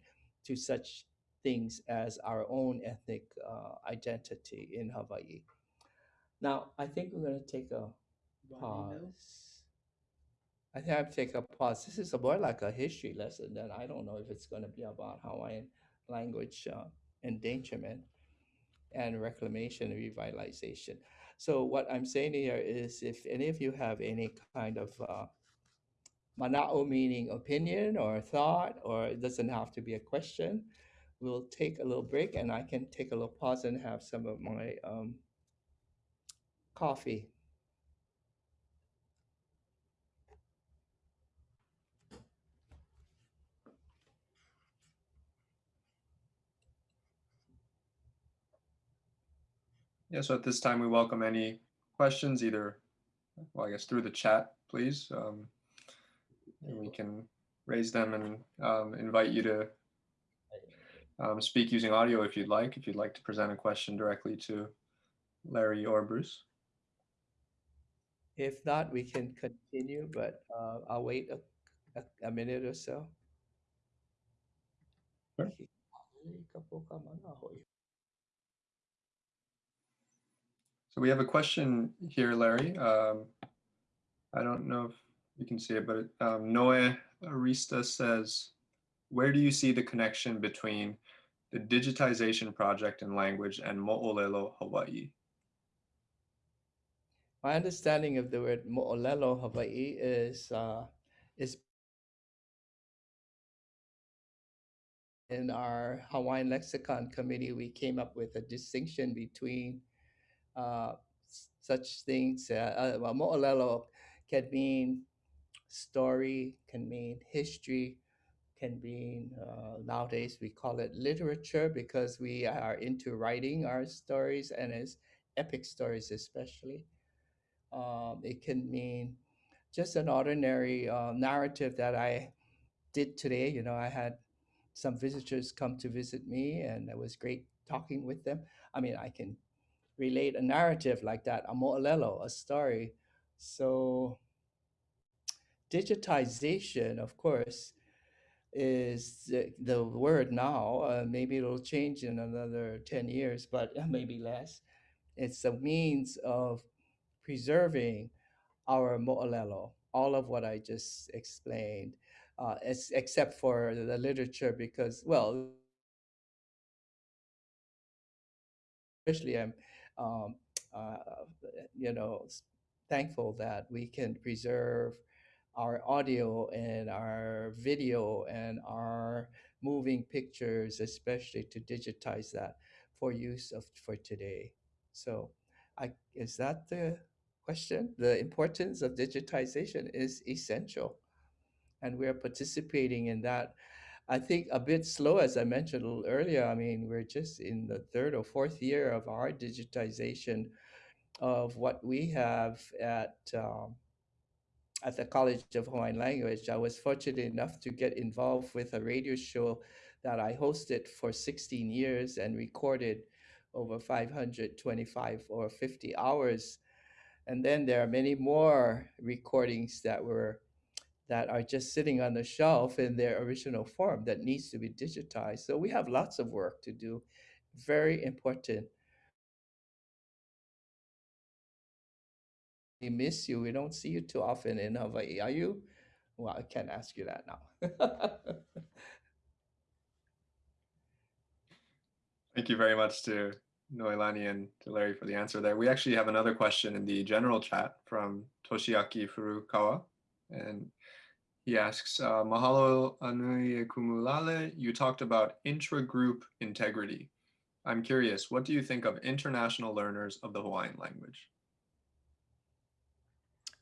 to such things as our own ethnic uh, identity in Hawaii. Now, I think we're going to take a pause. I think I take a pause. This is more like a history lesson that I don't know if it's going to be about Hawaiian language uh, endangerment and reclamation and revitalization. So what I'm saying here is if any of you have any kind of uh, mana'o meaning opinion or thought, or it doesn't have to be a question, we'll take a little break and I can take a little pause and have some of my um, coffee. Yeah, so at this time, we welcome any questions, either, well, I guess through the chat, please. Um, and we can raise them and um, invite you to um, speak using audio if you'd like, if you'd like to present a question directly to Larry or Bruce. If not, we can continue, but uh, I'll wait a, a, a minute or so. Sure. So we have a question here, Larry. Um, I don't know if you can see it, but um, Noe Arista says, where do you see the connection between the digitization project in language and Mo'olelo Hawaii? My understanding of the word Mo'olelo Hawaii is uh, is in our Hawaiian lexicon committee, we came up with a distinction between uh, such things. Uh, uh, well, Mo'olelo can mean story, can mean history, can mean uh, nowadays we call it literature because we are into writing our stories and as epic stories especially. Um, it can mean just an ordinary uh, narrative that I did today. You know, I had some visitors come to visit me, and it was great talking with them. I mean, I can relate a narrative like that, a mo'olelo, a story. So, digitization, of course, is the, the word now. Uh, maybe it'll change in another 10 years, but maybe less. It's a means of preserving our mo'olelo, all of what I just explained, uh, es- except for the literature, because, well, especially I'm, um, uh, you know, thankful that we can preserve our audio and our video and our moving pictures, especially to digitize that for use of for today. So, I is that the question? The importance of digitization is essential, and we are participating in that. I think a bit slow, as I mentioned a little earlier. I mean, we're just in the third or fourth year of our digitization of what we have at um, at the College of Hawaiian Language. I was fortunate enough to get involved with a radio show that I hosted for 16 years and recorded over 525 or 50 hours. And then there are many more recordings that were that are just sitting on the shelf in their original form that needs to be digitized. So we have lots of work to do. Very important We miss you. We don't see you too often in Hawaii. Are you? Well, I can't ask you that now. Thank you very much to Noelani and to Larry for the answer there. We actually have another question in the general chat from Toshiaki Furukawa. And he asks, uh, Mahalo Anui Kumu Lale, you talked about intra-group integrity. I'm curious, what do you think of international learners of the Hawaiian language?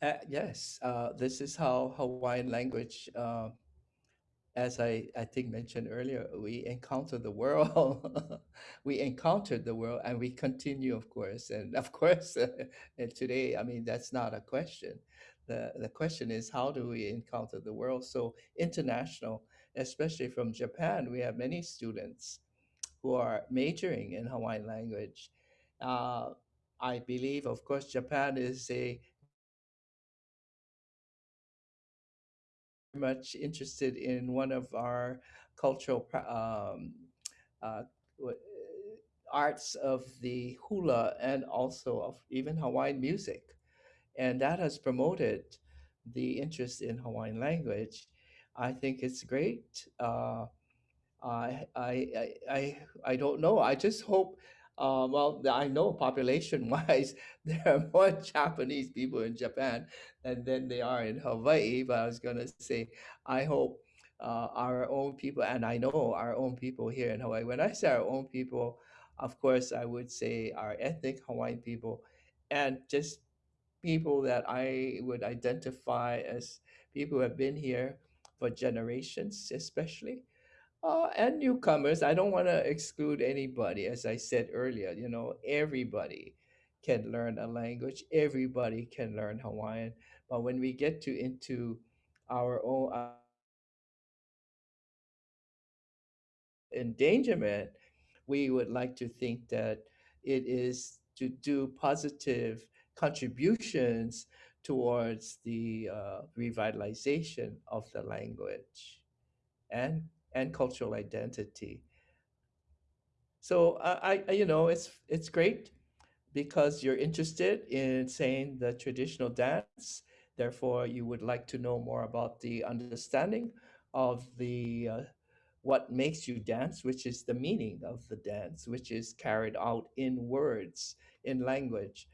Uh, yes, uh, this is how Hawaiian language, uh, as I, I think mentioned earlier, we encounter the world. we encountered the world and we continue, of course. And of course, and today, I mean, that's not a question. The, the question is, how do we encounter the world? So international, especially from Japan, we have many students who are majoring in Hawaiian language. Uh, I believe, of course, Japan is a much interested in one of our cultural um, uh, arts of the hula and also of even Hawaiian music. And that has promoted the interest in Hawaiian language. I think it's great. Uh, I, I, I, I don't know. I just hope uh, well, I know population-wise, there are more Japanese people in Japan than, than they are in Hawaii. But I was going to say, I hope uh, our own people, and I know our own people here in Hawaii. When I say our own people, of course, I would say our ethnic Hawaiian people, and just people that I would identify as people who have been here for generations, especially. Uh, and newcomers, I don't want to exclude anybody. As I said earlier, you know, everybody can learn a language. Everybody can learn Hawaiian. But when we get to into our own uh, endangerment, we would like to think that it is to do positive contributions towards the uh, revitalization of the language and and cultural identity. So I, I, you know, it's it's great because you're interested in saying the traditional dance. Therefore, you would like to know more about the understanding of the uh, what makes you dance, which is the meaning of the dance, which is carried out in words, in language.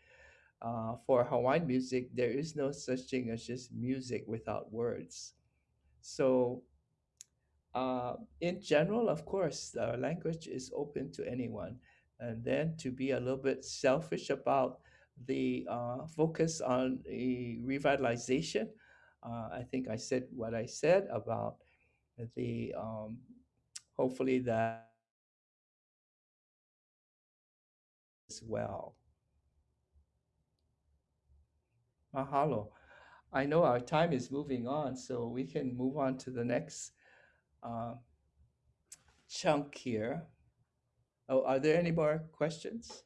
Uh, for Hawaiian music, there is no such thing as just music without words. So uh, in general, of course, uh, language is open to anyone. And then to be a little bit selfish about the uh, focus on the revitalization, uh, I think I said what I said about the um, hopefully that as well. Mahalo. I know our time is moving on, so we can move on to the next uh, chunk here. Oh, are there any more questions?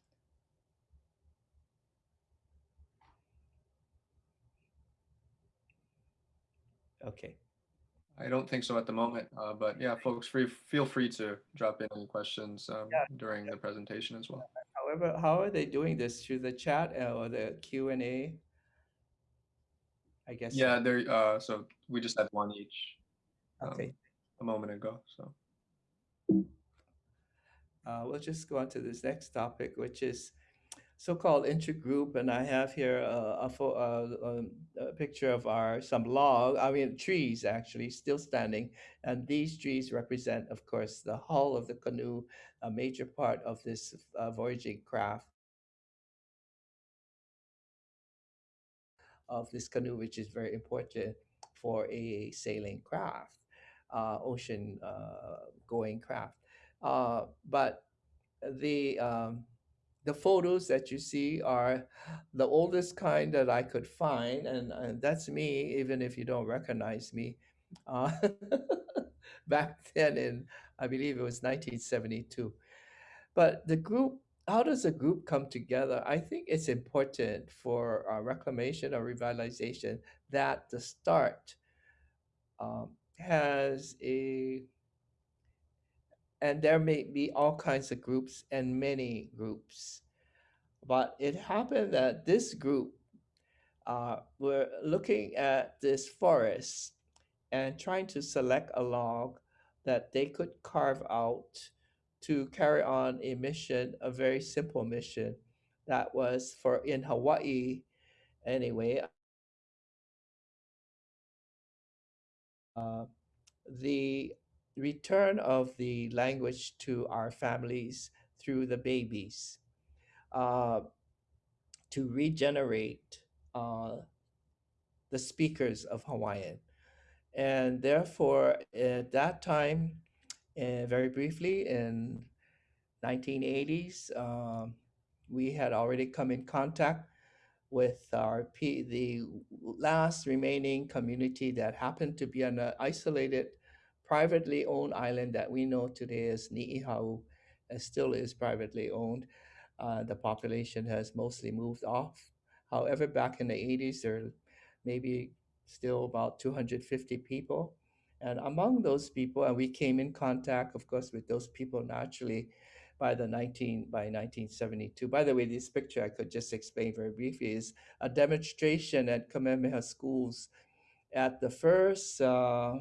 Okay. I don't think so at the moment, uh, but yeah, folks, free feel free to drop in any questions um, yeah. during the presentation as well. However, how are they doing this through the chat uh, or the Q and A? I guess. Yeah, so. there. Uh, so we just had one each. Okay. Um, a moment ago. So uh, we'll just go on to this next topic, which is so-called intergroup. And I have here a, a, a, a, picture of our some log, I mean trees actually still standing. And these trees represent, of course, the hull of the canoe, a major part of this uh, voyaging craft. of this canoe, which is very important for a sailing craft ocean uh, going craft. Uh, but the um, the photos that you see are the oldest kind that I could find, and, and that's me, even if you don't recognize me. Uh, back then, in I believe it was 1972. But the group, how does a group come together? I think it's important for reclamation or revitalization that the start um, has a and there may be all kinds of groups and many groups but it happened that this group uh, were looking at this forest and trying to select a log that they could carve out to carry on a mission, a very simple mission that was for in Hawaii anyway. Uh, the return of the language to our families through the babies uh, to regenerate uh, the speakers of Hawaiian. And therefore, at that time, uh, very briefly in 1980s, um, we had already come in contact with our P, the last remaining community that happened to be on an isolated, privately owned island that we know today as Ni'ihau, and still is privately owned. Uh, the population has mostly moved off. However, back in the 80s, there maybe still about 250 people. And among those people, and we came in contact, of course, with those people naturally by the 19 by 1972. By the way, this picture I could just explain very briefly is a demonstration at Kamehameha schools at the first uh,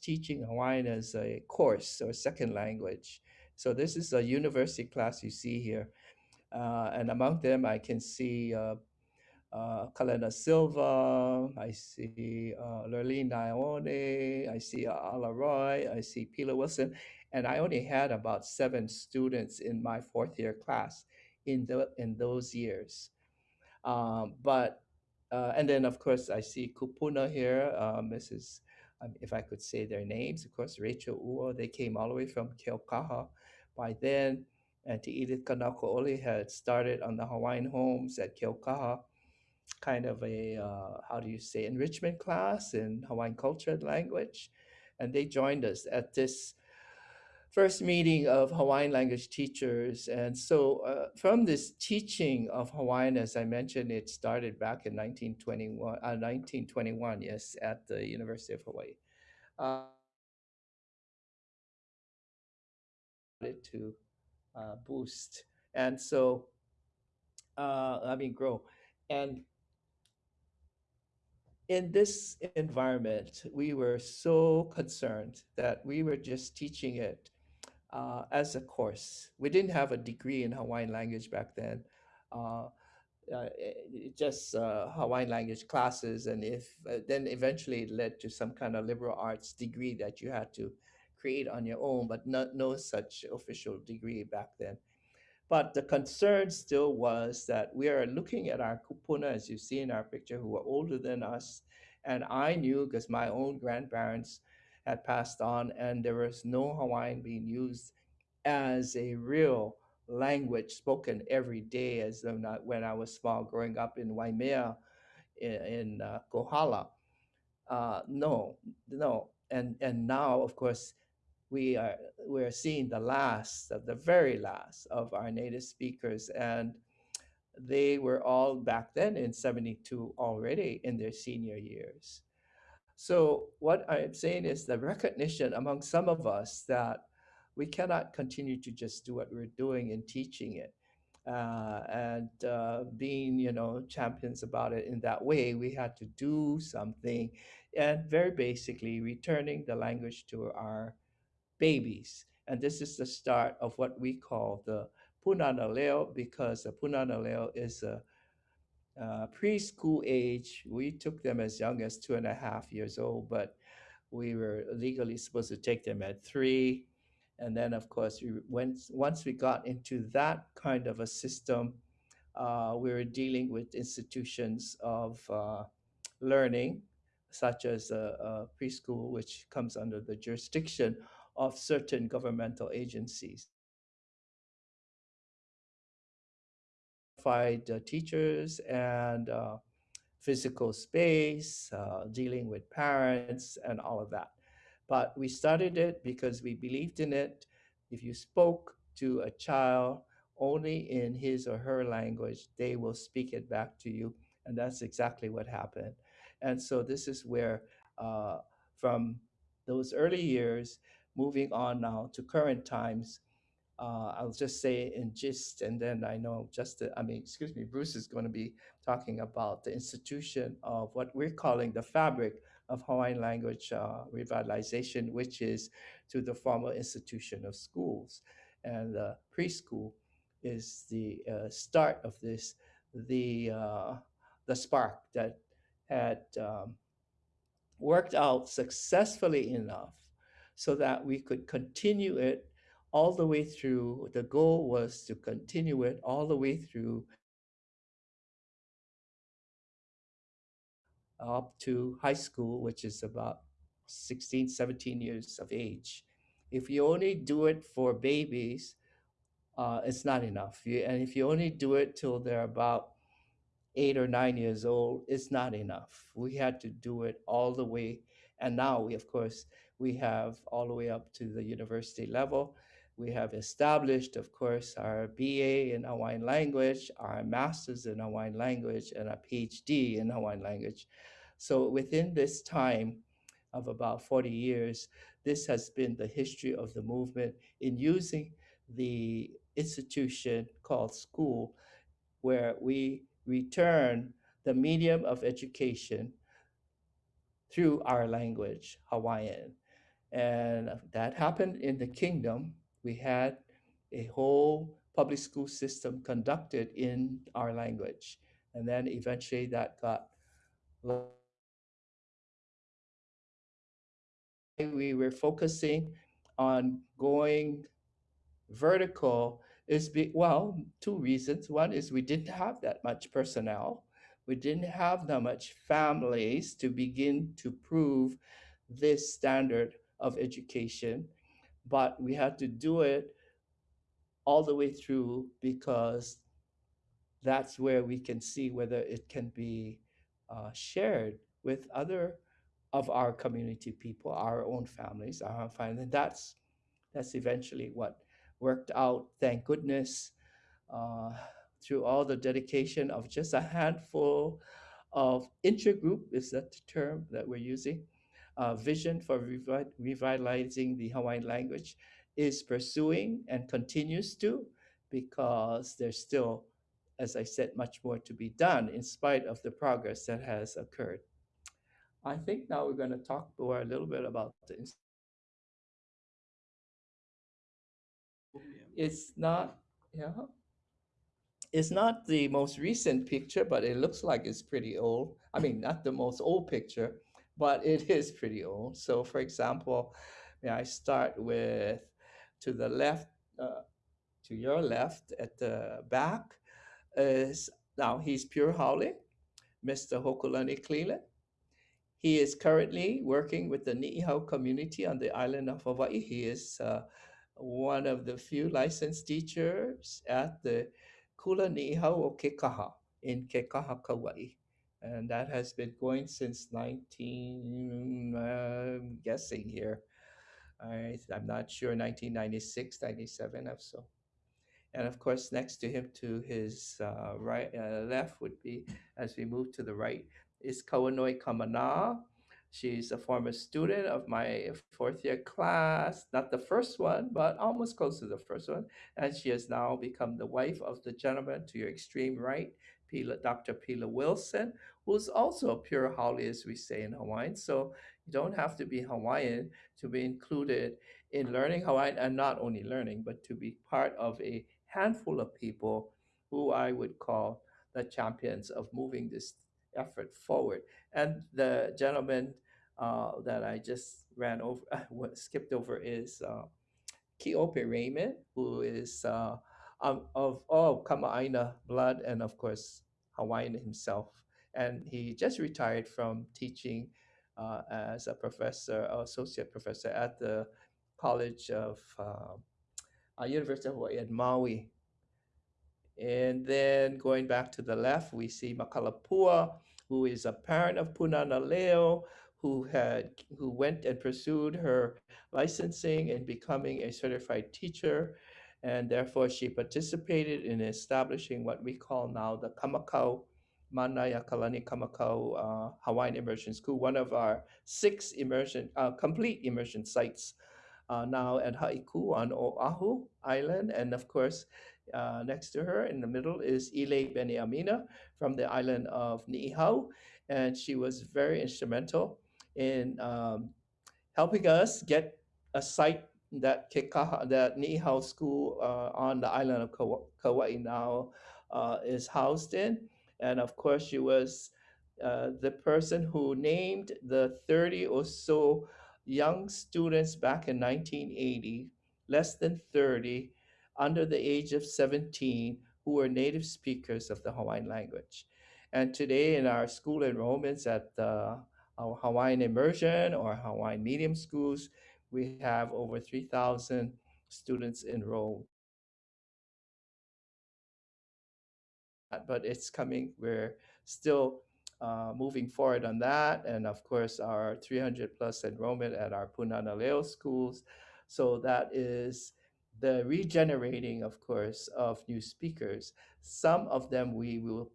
teaching Hawaiian as a course or second language. So this is a university class you see here. Uh, and among them, I can see uh, uh, Kalena Silva, I see uh, Lurleen Ione, I see uh, Ala Roy, I see Pila Wilson, and I only had about seven students in my fourth year class in the in those years. Um, but uh, and then of course I see Kupuna here, uh, Mrs. Um, if I could say their names, of course Rachel Uo, they came all the way from Keaukaha by then, and to Edith Kanaka'ole had started on the Hawaiian homes at Keaukaha kind of a uh, how do you say enrichment class in Hawaiian culture and language, and they joined us at this first meeting of Hawaiian language teachers. And so, uh, from this teaching of Hawaiian, as I mentioned, it started back in 1921. Uh, 1921, yes, at the University of Hawaii. Uh, to uh, boost and so uh, I mean grow and in this environment, we were so concerned that we were just teaching it uh, as a course. We didn't have a degree in Hawaiian language back then. Uh, uh, just uh, Hawaiian language classes, and if uh, then eventually it led to some kind of liberal arts degree that you had to create on your own, but not no such official degree back then. But the concern still was that we are looking at our kupuna, as you see in our picture, who are older than us. And I knew because my own grandparents had passed on, and there was no Hawaiian being used as a real language spoken every day as not, when I was small, growing up in Waimea in, in uh, Kohala. Uh, no, no. And, and now, of course, we are we're seeing the last of the very last of our native speakers and they were all back then in 72 already in their senior years. So what i'm saying is the recognition among some of us that we cannot continue to just do what we're doing and teaching it uh, and uh, being you know champions about it in that way. We had to do something and very basically returning the language to our babies. And this is the start of what we call the Punana Leo because the Punana Leo is a uh, preschool age. We took them as young as two and a half years old, but we were legally supposed to take them at three. And then, of course, we went, once we got into that kind of a system, uh, we were dealing with institutions of uh, learning, such as a, a preschool, which comes under the jurisdiction of certain governmental agencies. Teachers and uh, physical space, uh, dealing with parents, and all of that. But we started it because we believed in it. If you spoke to a child only in his or her language, they will speak it back to you. And that's exactly what happened. And so this is where, uh, from those early years, moving on now to current times, uh, I'll just say in gist, and then I know just, I mean, excuse me, Bruce is going to be talking about the institution of what we're calling the fabric of Hawaiian language uh, revitalization, which is to the formal institution of schools. And uh, preschool is the uh, start of this, the, uh, the spark that had um, worked out successfully enough so that we could continue it all the way through. The goal was to continue it all the way through up to high school, which is about 16, 17 years of age. If you only do it for babies, uh, it's not enough. You, and if you only do it till they're about eight or nine years old, it's not enough. We had to do it all the way. And now we, of course, we have all the way up to the university level. We have established, of course, our BA in Hawaiian language, our master's in Hawaiian language, and a PhD in Hawaiian language. So within this time of about 40 years, this has been the history of the movement in using the institution called school, where we return the medium of education through our language, Hawaiian. And that happened in the kingdom. We had a whole public school system conducted in our language. And then eventually that got we were focusing on going vertical is be, well, two reasons. One is we didn't have that much personnel. We didn't have that much families to begin to prove this standard of education, but we had to do it all the way through because that's where we can see whether it can be uh, shared with other of our community people, our own families, our own family. And that's that's eventually what worked out. Thank goodness uh, through all the dedication of just a handful of intergroup is that the term that we're using. Uh, vision for revi revitalizing the Hawaiian language is pursuing and continues to because there's still, as I said, much more to be done in spite of the progress that has occurred. I think now we're going to talk more a little bit about the it's not yeah it's not the most recent picture but it looks like it's pretty old i mean not the most old picture but it is pretty old so for example may i start with to the left uh, to your left at the back is now he's pure haole mr hokulani cleland he is currently working with the Ni'ihau community on the island of Hawaii. He is uh, one of the few licensed teachers at the Kula Ni'ihau o Kekaha in Kekaha, Kauai. And that has been going since 19, I'm guessing here. I, I'm not sure, 1996, 97 or so. And of course, next to him to his uh, right, uh, left would be, as we move to the right, is Kauanoe Kamana. She's a former student of my fourth year class, not the first one, but almost close to the first one. And she has now become the wife of the gentleman to your extreme right, Pila, Dr. Pila Wilson, who's also a pure haole, as we say in Hawaiian. So you don't have to be Hawaiian to be included in learning Hawaiian and not only learning, but to be part of a handful of people who I would call the champions of moving this effort forward. And the gentleman uh, that I just ran over, skipped over is uh, Kiope Raymond, who is uh, um, of oh Kama'aina blood and of course Hawaiian himself. And he just retired from teaching uh, as a professor, associate professor at the College of uh, uh, University of Hawaii at Maui and then going back to the left, we see Makalapua, who is a parent of Punana Leo, who had who went and pursued her licensing and becoming a certified teacher. And therefore, she participated in establishing what we call now the Kamakau Manaya Kalani Kamakau uh, Hawaiian Immersion School, one of our six immersion, uh, complete immersion sites uh, now at Haiku on Oahu Island. And of course, uh, next to her in the middle is Ilei Beniamina from the island of Niihau. And she was very instrumental in um, helping us get a site that Kekaha, that Niihau School uh, on the island of Kauai, now uh, is housed in. And of course, she was uh, the person who named the 30 or so young students back in 1980, less than 30, under the age of 17, who were native speakers of the Hawaiian language. And today, in our school enrollments at uh, our Hawaiian immersion or Hawaiian medium schools, we have over 3,000 students enrolled. But it's coming, we're still uh, moving forward on that. And of course, our 300 plus enrollment at our Punana schools. So that is the regenerating, of course, of new speakers. Some of them we will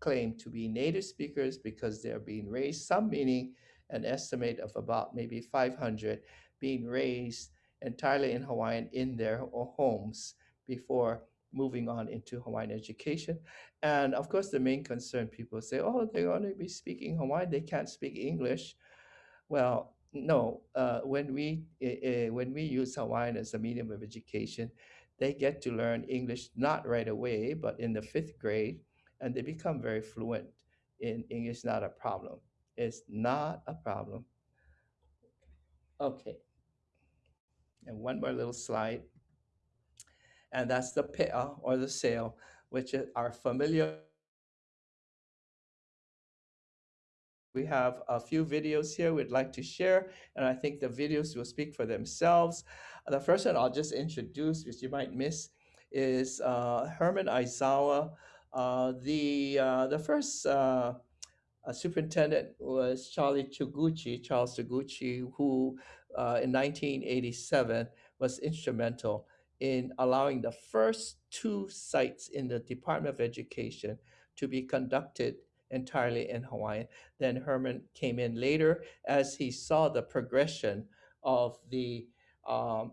claim to be native speakers because they're being raised, some meaning an estimate of about maybe 500 being raised entirely in Hawaiian in their homes before moving on into Hawaiian education. And of course, the main concern people say, oh, they're going to be speaking Hawaiian, they can't speak English. Well, no, uh, when, we, uh, when we use Hawaiian as a medium of education, they get to learn English not right away, but in the fifth grade, and they become very fluent in English, not a problem. It's not a problem. Okay. And one more little slide and that's the pe'a or the sail, which are familiar. We have a few videos here we'd like to share, and I think the videos will speak for themselves. The first one I'll just introduce, which you might miss, is uh, Herman Aizawa. Uh, the, uh, the first uh, uh, superintendent was Charlie Toguchi, Charles Toguchi, who uh, in 1987 was instrumental in allowing the first two sites in the Department of Education to be conducted entirely in Hawaiian. Then Herman came in later as he saw the progression of the um,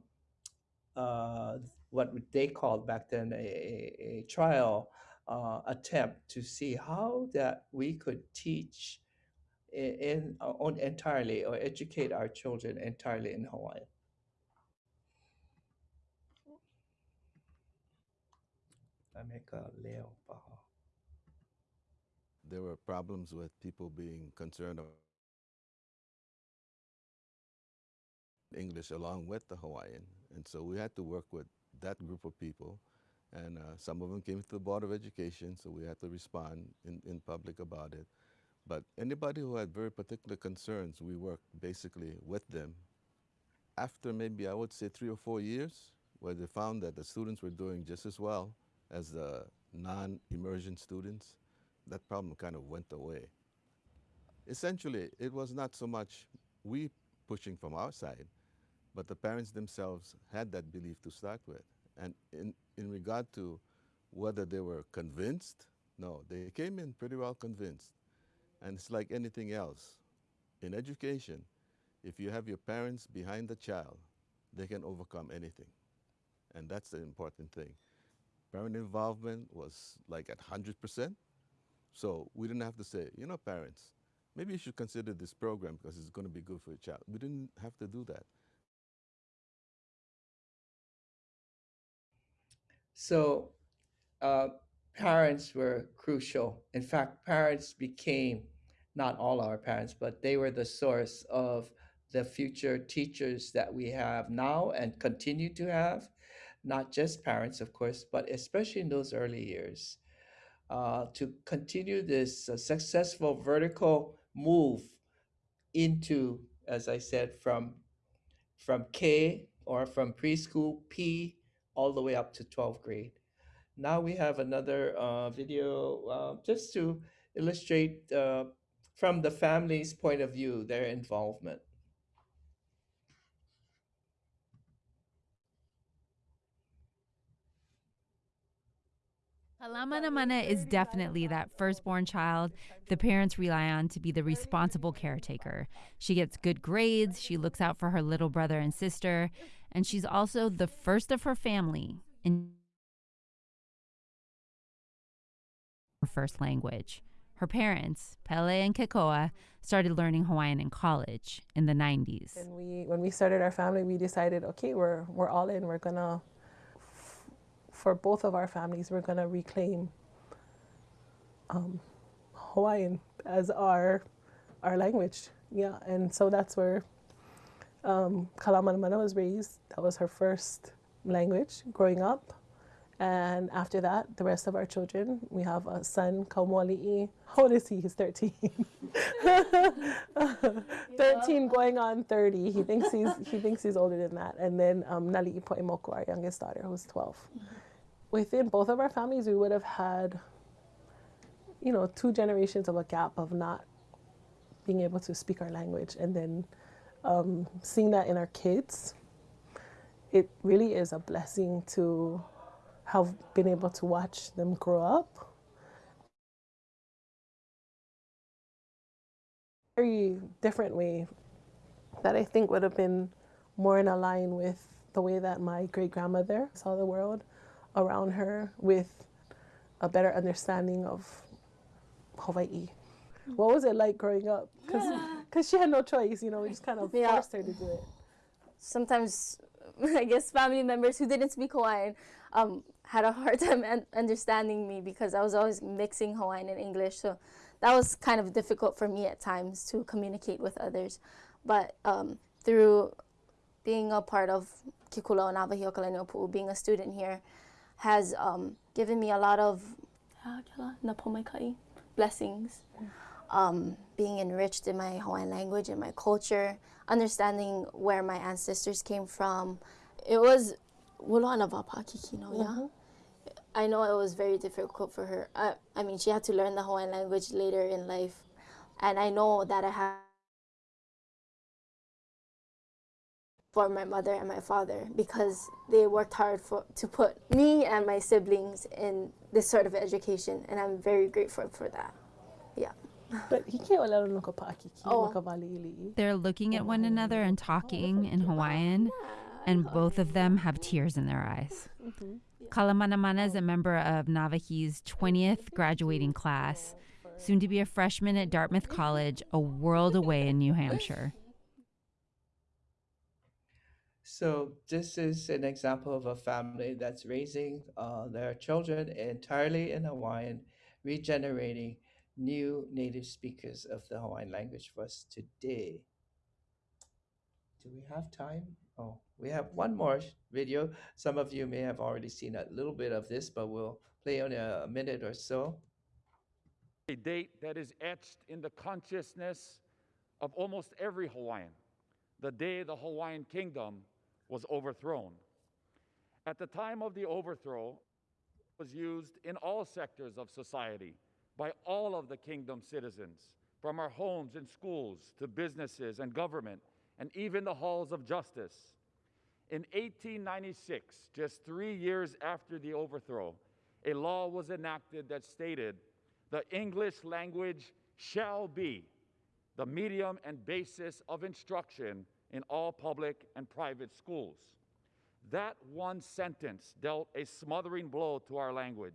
uh, what they called back then a, a, a trial uh, attempt to see how that we could teach in, in on entirely or educate our children entirely in Hawaiian. There were problems with people being concerned about English along with the Hawaiian. And so we had to work with that group of people. And uh, some of them came to the Board of Education, so we had to respond in, in public about it. But anybody who had very particular concerns, we worked basically with them. After maybe, I would say, three or four years, where they found that the students were doing just as well as the non-immersion students, that problem kind of went away. Essentially, it was not so much we pushing from our side, but the parents themselves had that belief to start with. And in, in regard to whether they were convinced, no, they came in pretty well convinced. And it's like anything else. In education, if you have your parents behind the child, they can overcome anything. And that's the important thing. Parent involvement was like at 100%. So we didn't have to say, you know, parents, maybe you should consider this program because it's going to be good for your child. We didn't have to do that. So uh, parents were crucial. In fact, parents became not all our parents, but they were the source of the future teachers that we have now and continue to have not just parents, of course, but especially in those early years, uh, to continue this uh, successful vertical move into, as I said, from from K or from preschool P all the way up to 12th grade. Now we have another uh, video uh, just to illustrate uh, from the family's point of view their involvement. Alamanamana is definitely that firstborn child the parents rely on to be the responsible caretaker. She gets good grades, she looks out for her little brother and sister, and she's also the first of her family in her first language. Her parents, Pele and Kekoa, started learning Hawaiian in college in the 90s. And we, when we started our family, we decided, okay, we're we're all in. We're gonna, for both of our families, we're gonna reclaim um, Hawaiian as our our language. Yeah, and so that's where um, Kalamanamana was raised. That was her first language growing up. And after that, the rest of our children, we have a son, Kaumali'i. How old is he? He's 13. 13 going on 30. He thinks he's he thinks he's older than that. And then um, Nali'i Po'emoko, our youngest daughter, who's 12. Within both of our families, we would have had, you know, two generations of a gap of not being able to speak our language. And then um, seeing that in our kids, it really is a blessing to have been able to watch them grow up. Very different way that I think would have been more in line with the way that my great grandmother saw the world around her with a better understanding of Hawaii. What was it like growing up? Because she had no choice, you know, we just kind of Yeah. forced her to do it. sometimes I guess family members who didn't speak Hawaiian um, had a hard time un- understanding me because I was always mixing Hawaiian and English. So that was kind of difficult for me at times to communicate with others. But um, through being a part of Kikula Nawahi being a student here, has um, given me a lot of kela, na pomaikai, blessings um, being enriched in my Hawaiian language and my culture, understanding where my ancestors came from. It was yeah. I know it was very difficult for her. I, I mean, she had to learn the Hawaiian language later in life, and I know that I have for my mother and my father because they worked hard for to put me and my siblings in this sort of education, and I'm very grateful for that. Yeah. But he can't let him look up Akiki, Oh. look up Ali'ili. They're looking at one another and talking in Hawaiian, and both of them have tears in their eyes. Mm-hmm. Kalamanamana is a member of Nawahi's 20th graduating class, soon to be a freshman at Dartmouth College, a world away in New Hampshire. So this is an example of a family that's raising uh, their children entirely in Hawaiian, regenerating new native speakers of the Hawaiian language for us today. Do we have time? Oh, we have one more video. Some of you may have already seen a little bit of this, but we'll play on a minute or so. a date that is etched in the consciousness of almost every Hawaiian the day the Hawaiian kingdom was overthrown. At the time of the overthrow, was used in all sectors of society by all of the kingdom citizens, from our homes and schools to businesses and government, and even the halls of justice. In 1896, just three years after the overthrow, a law was enacted that stated the English language shall be the medium and basis of instruction in all public and private schools. That one sentence dealt a smothering blow to our language.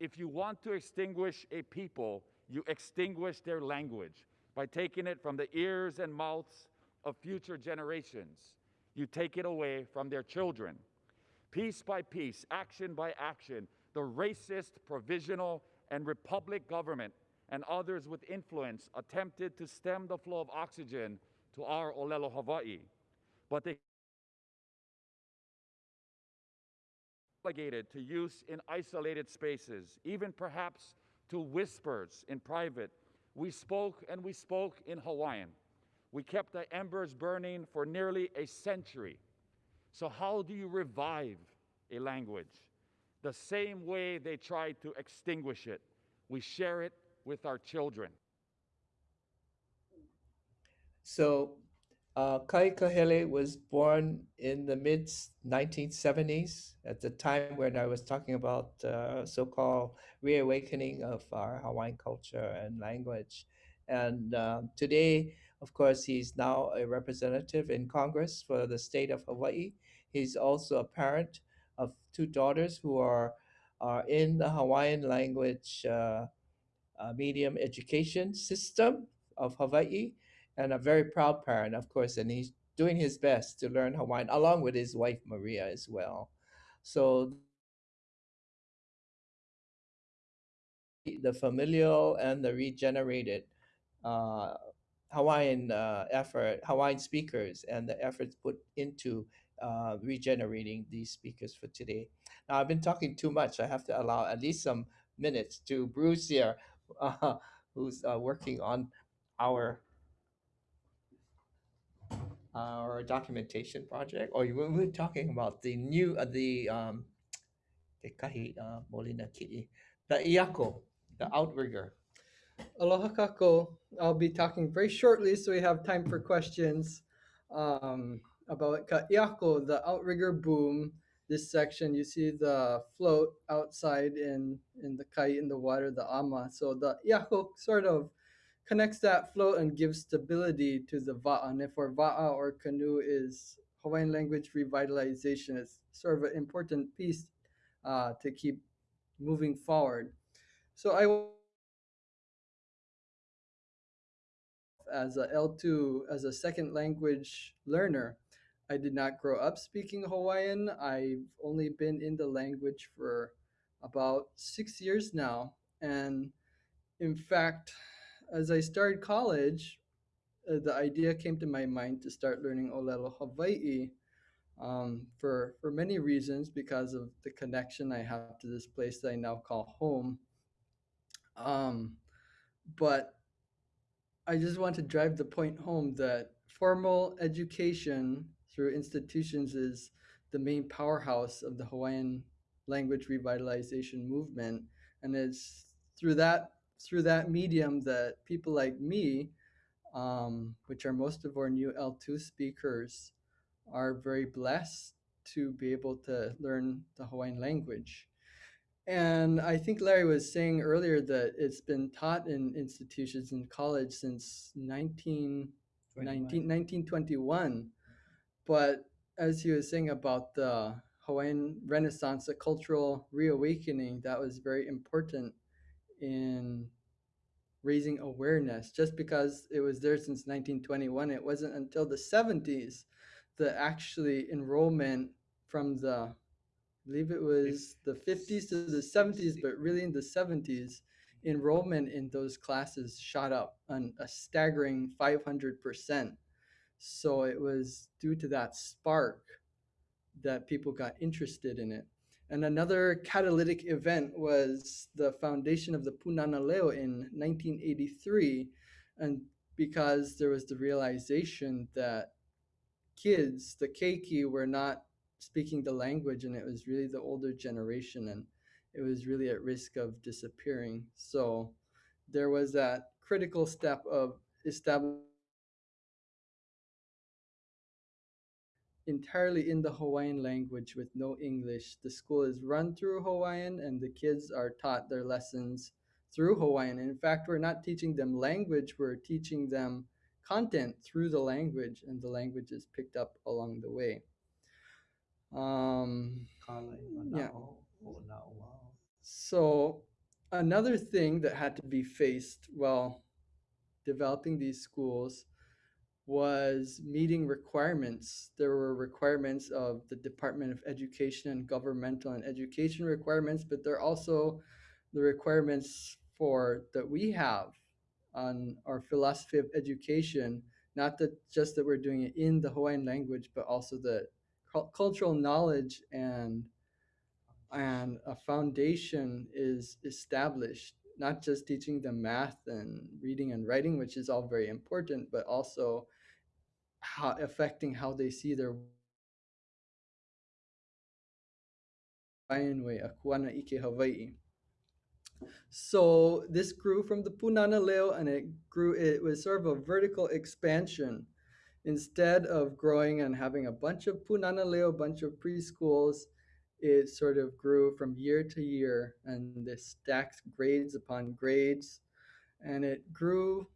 If you want to extinguish a people, you extinguish their language by taking it from the ears and mouths of future generations. You take it away from their children. Piece by piece, action by action, the racist, provisional, and republic government and others with influence attempted to stem the flow of oxygen to our Olelo Hawaii. But they relegated to use in isolated spaces, even perhaps to whispers in private. We spoke and we spoke in Hawaiian. We kept the embers burning for nearly a century. So, how do you revive a language? The same way they tried to extinguish it. We share it with our children. So Uh, Kai Kahele was born in the mid 1970s at the time when I was talking about uh, so-called reawakening of our Hawaiian culture and language. And um, today, of course, he's now a representative in Congress for the state of Hawaii. He's also a parent of two daughters who are, are in the Hawaiian language uh, uh, medium education system of Hawaii and a very proud parent, of course, and he's doing his best to learn Hawaiian along with his wife Maria as well. So the familial and the regenerated uh, Hawaiian uh, effort, Hawaiian speakers, and the efforts put into uh, regenerating these speakers for today. Now, I've been talking too much. I have to allow at least some minutes to Bruce here, uh, who's uh, working on our our documentation project, or you were talking about the new, uh, the um, the kahi uh, molina ki'i, the iako, the outrigger. Aloha kakou. I'll be talking very shortly so we have time for questions um, about Ka'iako, the outrigger boom. This section, you see the float outside in, in the kai in the water, the ama. So the iako sort of connects that float and gives stability to the va'a. And if our va'a or canoe is Hawaiian language revitalization, it's sort of an important piece uh, to keep moving forward. So I as a L2 as a second language learner. I did not grow up speaking Hawaiian. I've only been in the language for about 6 years now and in fact as I started college uh, the idea came to my mind to start learning Olelo Hawaii um, for for many reasons because of the connection I have to this place that I now call home. Um, but I just want to drive the point home that formal education through institutions is the main powerhouse of the Hawaiian language revitalization movement, and it's through that through that medium that people like me, um, which are most of our new L2 speakers, are very blessed to be able to learn the Hawaiian language. And I think Larry was saying earlier that it's been taught in institutions in college since 19, 19 1921. But as he was saying about the Hawaiian Renaissance, the cultural reawakening, that was very important in raising awareness. Just because it was there since 1921, it wasn't until the 70s that actually enrollment from the I believe it was the 50s to the 70s, but really in the 70s, enrollment in those classes shot up on a staggering 500%. So it was due to that spark that people got interested in it. And another catalytic event was the foundation of the Punana Leo in 1983. And because there was the realization that kids, the keiki, were not speaking the language and it was really the older generation and it was really at risk of disappearing. So there was that critical step of establishing entirely in the Hawaiian language with no English. The school is run through Hawaiian and the kids are taught their lessons through Hawaiian. And in fact, we're not teaching them language, we're teaching them content through the language and the language is picked up along the way. Um, yeah. So another thing that had to be faced while developing these schools was meeting requirements. There were requirements of the Department of Education and governmental and education requirements, but there are also the requirements for that we have on our philosophy of education. Not that just that we're doing it in the Hawaiian language, but also the cultural knowledge and and a foundation is established not just teaching them math and reading and writing which is all very important but also how affecting how they see their Hawaiian way, Akuana Ike Hawaii. So this grew from the Punana Leo and it grew, it was sort of a vertical expansion instead of growing and having a bunch of punanaleo, a bunch of preschools, it sort of grew from year to year and this stacked grades upon grades. And it grew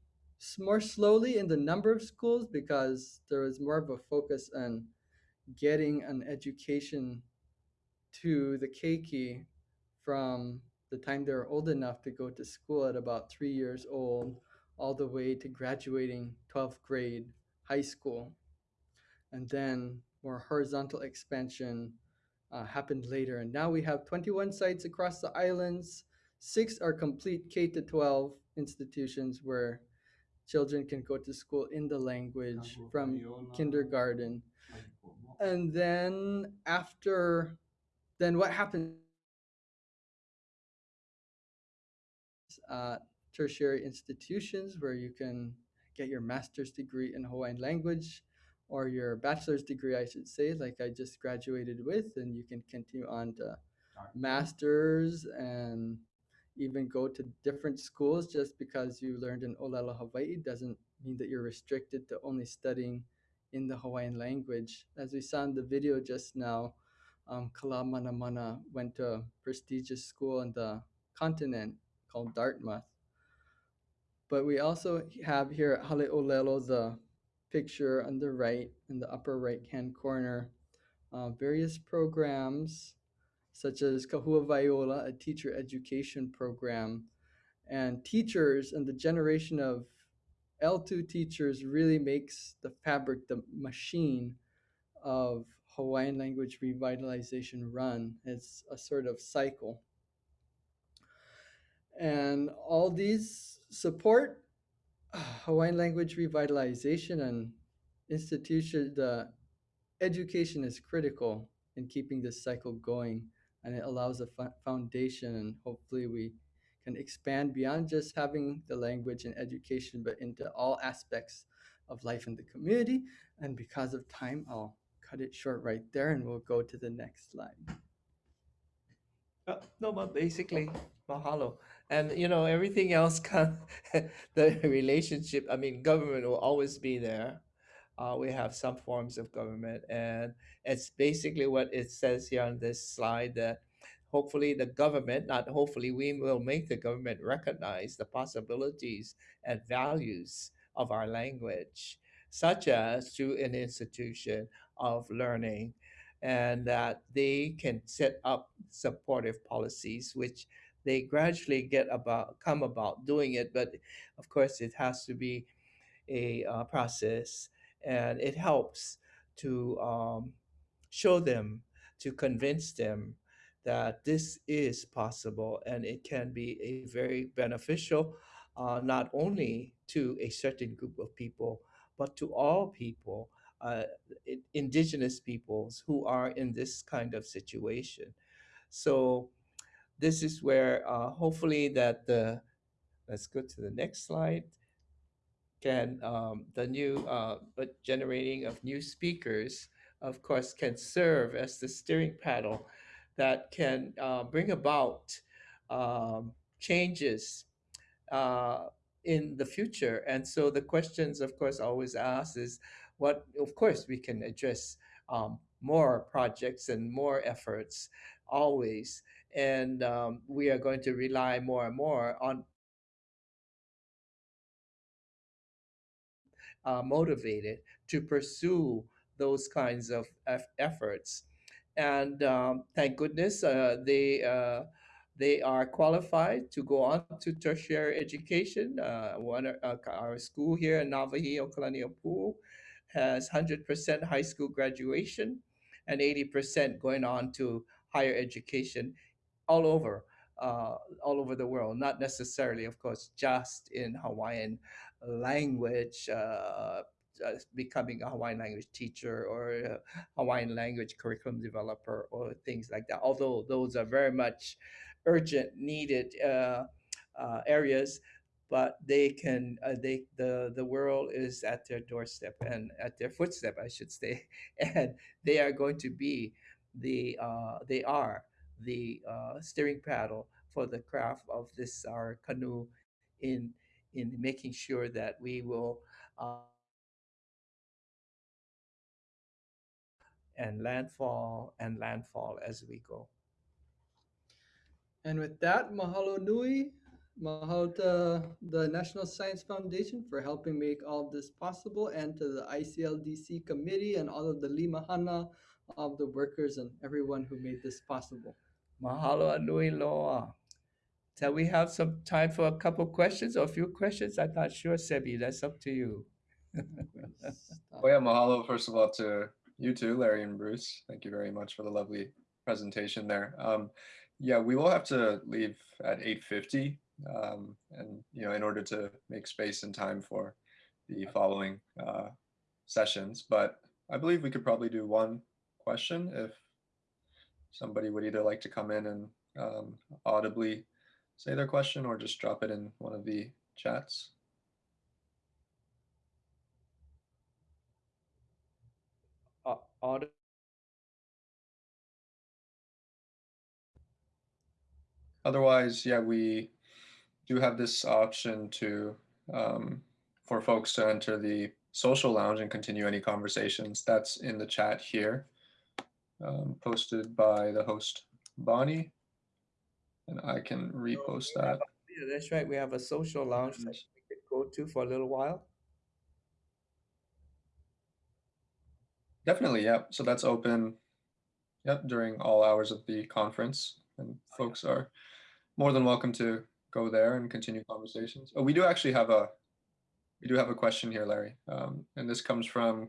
more slowly in the number of schools because there was more of a focus on getting an education to the keiki from the time they were old enough to go to school at about three years old all the way to graduating 12th grade high school. And then more horizontal expansion uh, happened later. And now we have 21 sites across the islands. Six are complete K to 12 institutions where children can go to school in the language from kindergarten. And then after, then what happens? Uh, tertiary institutions where you can get your master's degree in Hawaiian language or your bachelor's degree, I should say, like I just graduated with, and you can continue on to master's and even go to different schools just because you learned in Olelo, Hawaii doesn't mean that you're restricted to only studying in the Hawaiian language. As we saw in the video just now, um, Kala Mana went to a prestigious school on the continent called Dartmouth. But we also have here at Hale'olelo the picture on the right, in the upper right hand corner, uh, various programs such as Kahuawaiola, a teacher education program. And teachers and the generation of L2 teachers really makes the fabric, the machine of Hawaiian language revitalization run. It's a sort of cycle. And all these support Hawaiian language revitalization and institution, the education is critical in keeping this cycle going and it allows a foundation and hopefully we can expand beyond just having the language and education but into all aspects of life in the community and because of time i'll cut it short right there and we'll go to the next slide Uh, no, but basically, mahalo. And you know, everything else can the relationship, I mean, government will always be there. Uh, we have some forms of government, and it's basically what it says here on this slide that hopefully the government, not hopefully, we will make the government recognize the possibilities and values of our language, such as through an institution of learning and that they can set up supportive policies which they gradually get about come about doing it. But of course it has to be a uh, process and it helps to um, show them to convince them that this is possible and it can be a very beneficial uh, not only to a certain group of people but to all people uh, indigenous peoples who are in this kind of situation. So this is where uh, hopefully that the, let's go to the next slide, can um, the new uh, but generating of new speakers, of course, can serve as the steering paddle that can uh, bring about um, changes uh, in the future. And so the questions, of course, always asked is, what of course we can address um, more projects and more efforts always and um, we are going to rely more and more on uh, motivated to pursue those kinds of efforts and um, thank goodness uh, they uh, they are qualified to go on to tertiary education. Uh, one, uh, our school here in Nawahi, Okalaniapu, has 100% high school graduation and 80% going on to higher education all over, uh, all over the world. Not necessarily, of course, just in Hawaiian language, uh, becoming a Hawaiian language teacher or a Hawaiian language curriculum developer or things like that. Although those are very much urgent, needed uh, uh, areas, but they can uh, they the the world is at their doorstep and at their footstep i should say and they are going to be the uh, they are the uh, steering paddle for the craft of this our canoe in in making sure that we will uh, and landfall and landfall as we go. And with that, mahalo nui. Mahalo to the National Science Foundation for helping make all of this possible and to the ICLDC committee and all of the limahana of the workers and everyone who made this possible. Mahalo anui loa. So we have some time for a couple questions or a few questions. I'm not sure, Sebi. That's up to you. Oh yeah, mahalo first of all to you too, Larry and Bruce. Thank you very much for the lovely presentation there. Um, yeah, we will have to leave at 8.50 um, and, you know, in order to make space and time for the following uh, sessions. But I believe we could probably do one question if somebody would either like to come in and um, audibly say their question or just drop it in one of the chats. Uh, Otherwise, yeah, we do have this option to um, for folks to enter the social lounge and continue any conversations. That's in the chat here, um, posted by the host Bonnie, and I can repost that. Yeah, that's right. We have a social lounge that we could go to for a little while. Definitely, yeah. So that's open, yep, during all hours of the conference, and folks are more than welcome to go there and continue conversations. Oh, we do actually have a, we do have a question here, Larry, um, and this comes from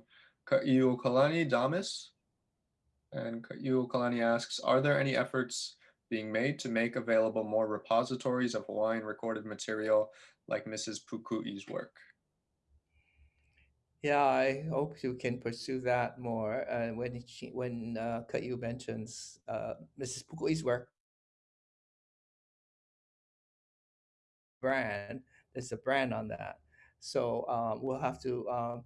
Ka'iu Kalani Damis. And Ka'iu Kalani asks, are there any efforts being made to make available more repositories of Hawaiian recorded material like Mrs. Puku'i's work? Yeah, I hope you can pursue that more. Uh, when she, when uh, mentions uh, Mrs. Pukui's work brand, there's a brand on that. So um, we'll have to um,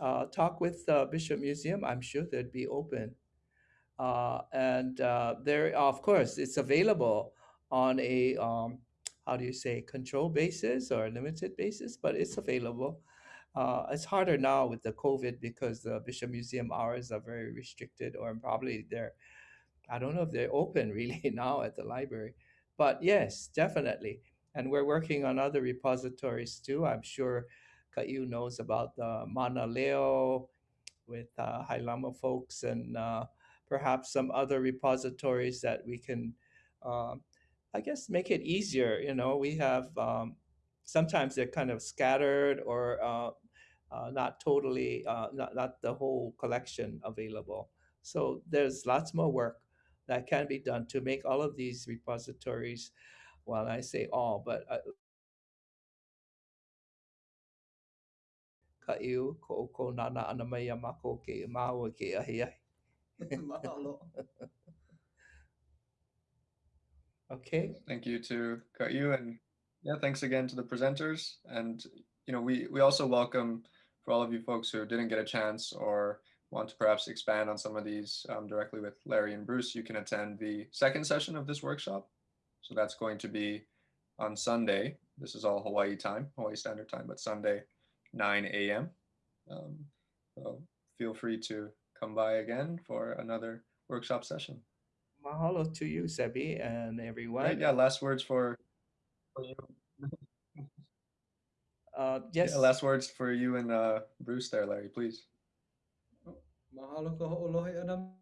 uh, talk with uh, Bishop Museum. I'm sure they'd be open. Uh, and uh, there, of course, it's available on a um, how do you say control basis or limited basis, but it's available. Uh, it's harder now with the COVID because the Bishop Museum hours are very restricted, or probably they're, I don't know if they're open really now at the library. But yes, definitely. And we're working on other repositories too. I'm sure Kaiu knows about the Mana Leo with uh, Hailama folks and uh, perhaps some other repositories that we can, uh, I guess, make it easier. You know, we have um, sometimes they're kind of scattered or uh, uh, not totally, uh, not, not the whole collection available. So there's lots more work that can be done to make all of these repositories, well, I say all, but uh, ka'iu ko ko nana ana mai mako ke maua ke ahi ahi. Mahalo. Okay. Thank you to Kaiu and yeah, thanks again to the presenters. And you know, we we also welcome for all of you folks who didn't get a chance or want to perhaps expand on some of these um, directly with Larry and Bruce, you can attend the second session of this workshop. So that's going to be on Sunday. This is all Hawaii time, Hawaii Standard Time, but Sunday, 9 a.m. Um, so feel free to come by again for another workshop session. Mahalo to you, Sebi, and everyone. Right, yeah, last words for, for you. Uh, yes. Yeah, last words for you and uh, Bruce there, Larry, please. Mahalo ka ho'olohe anam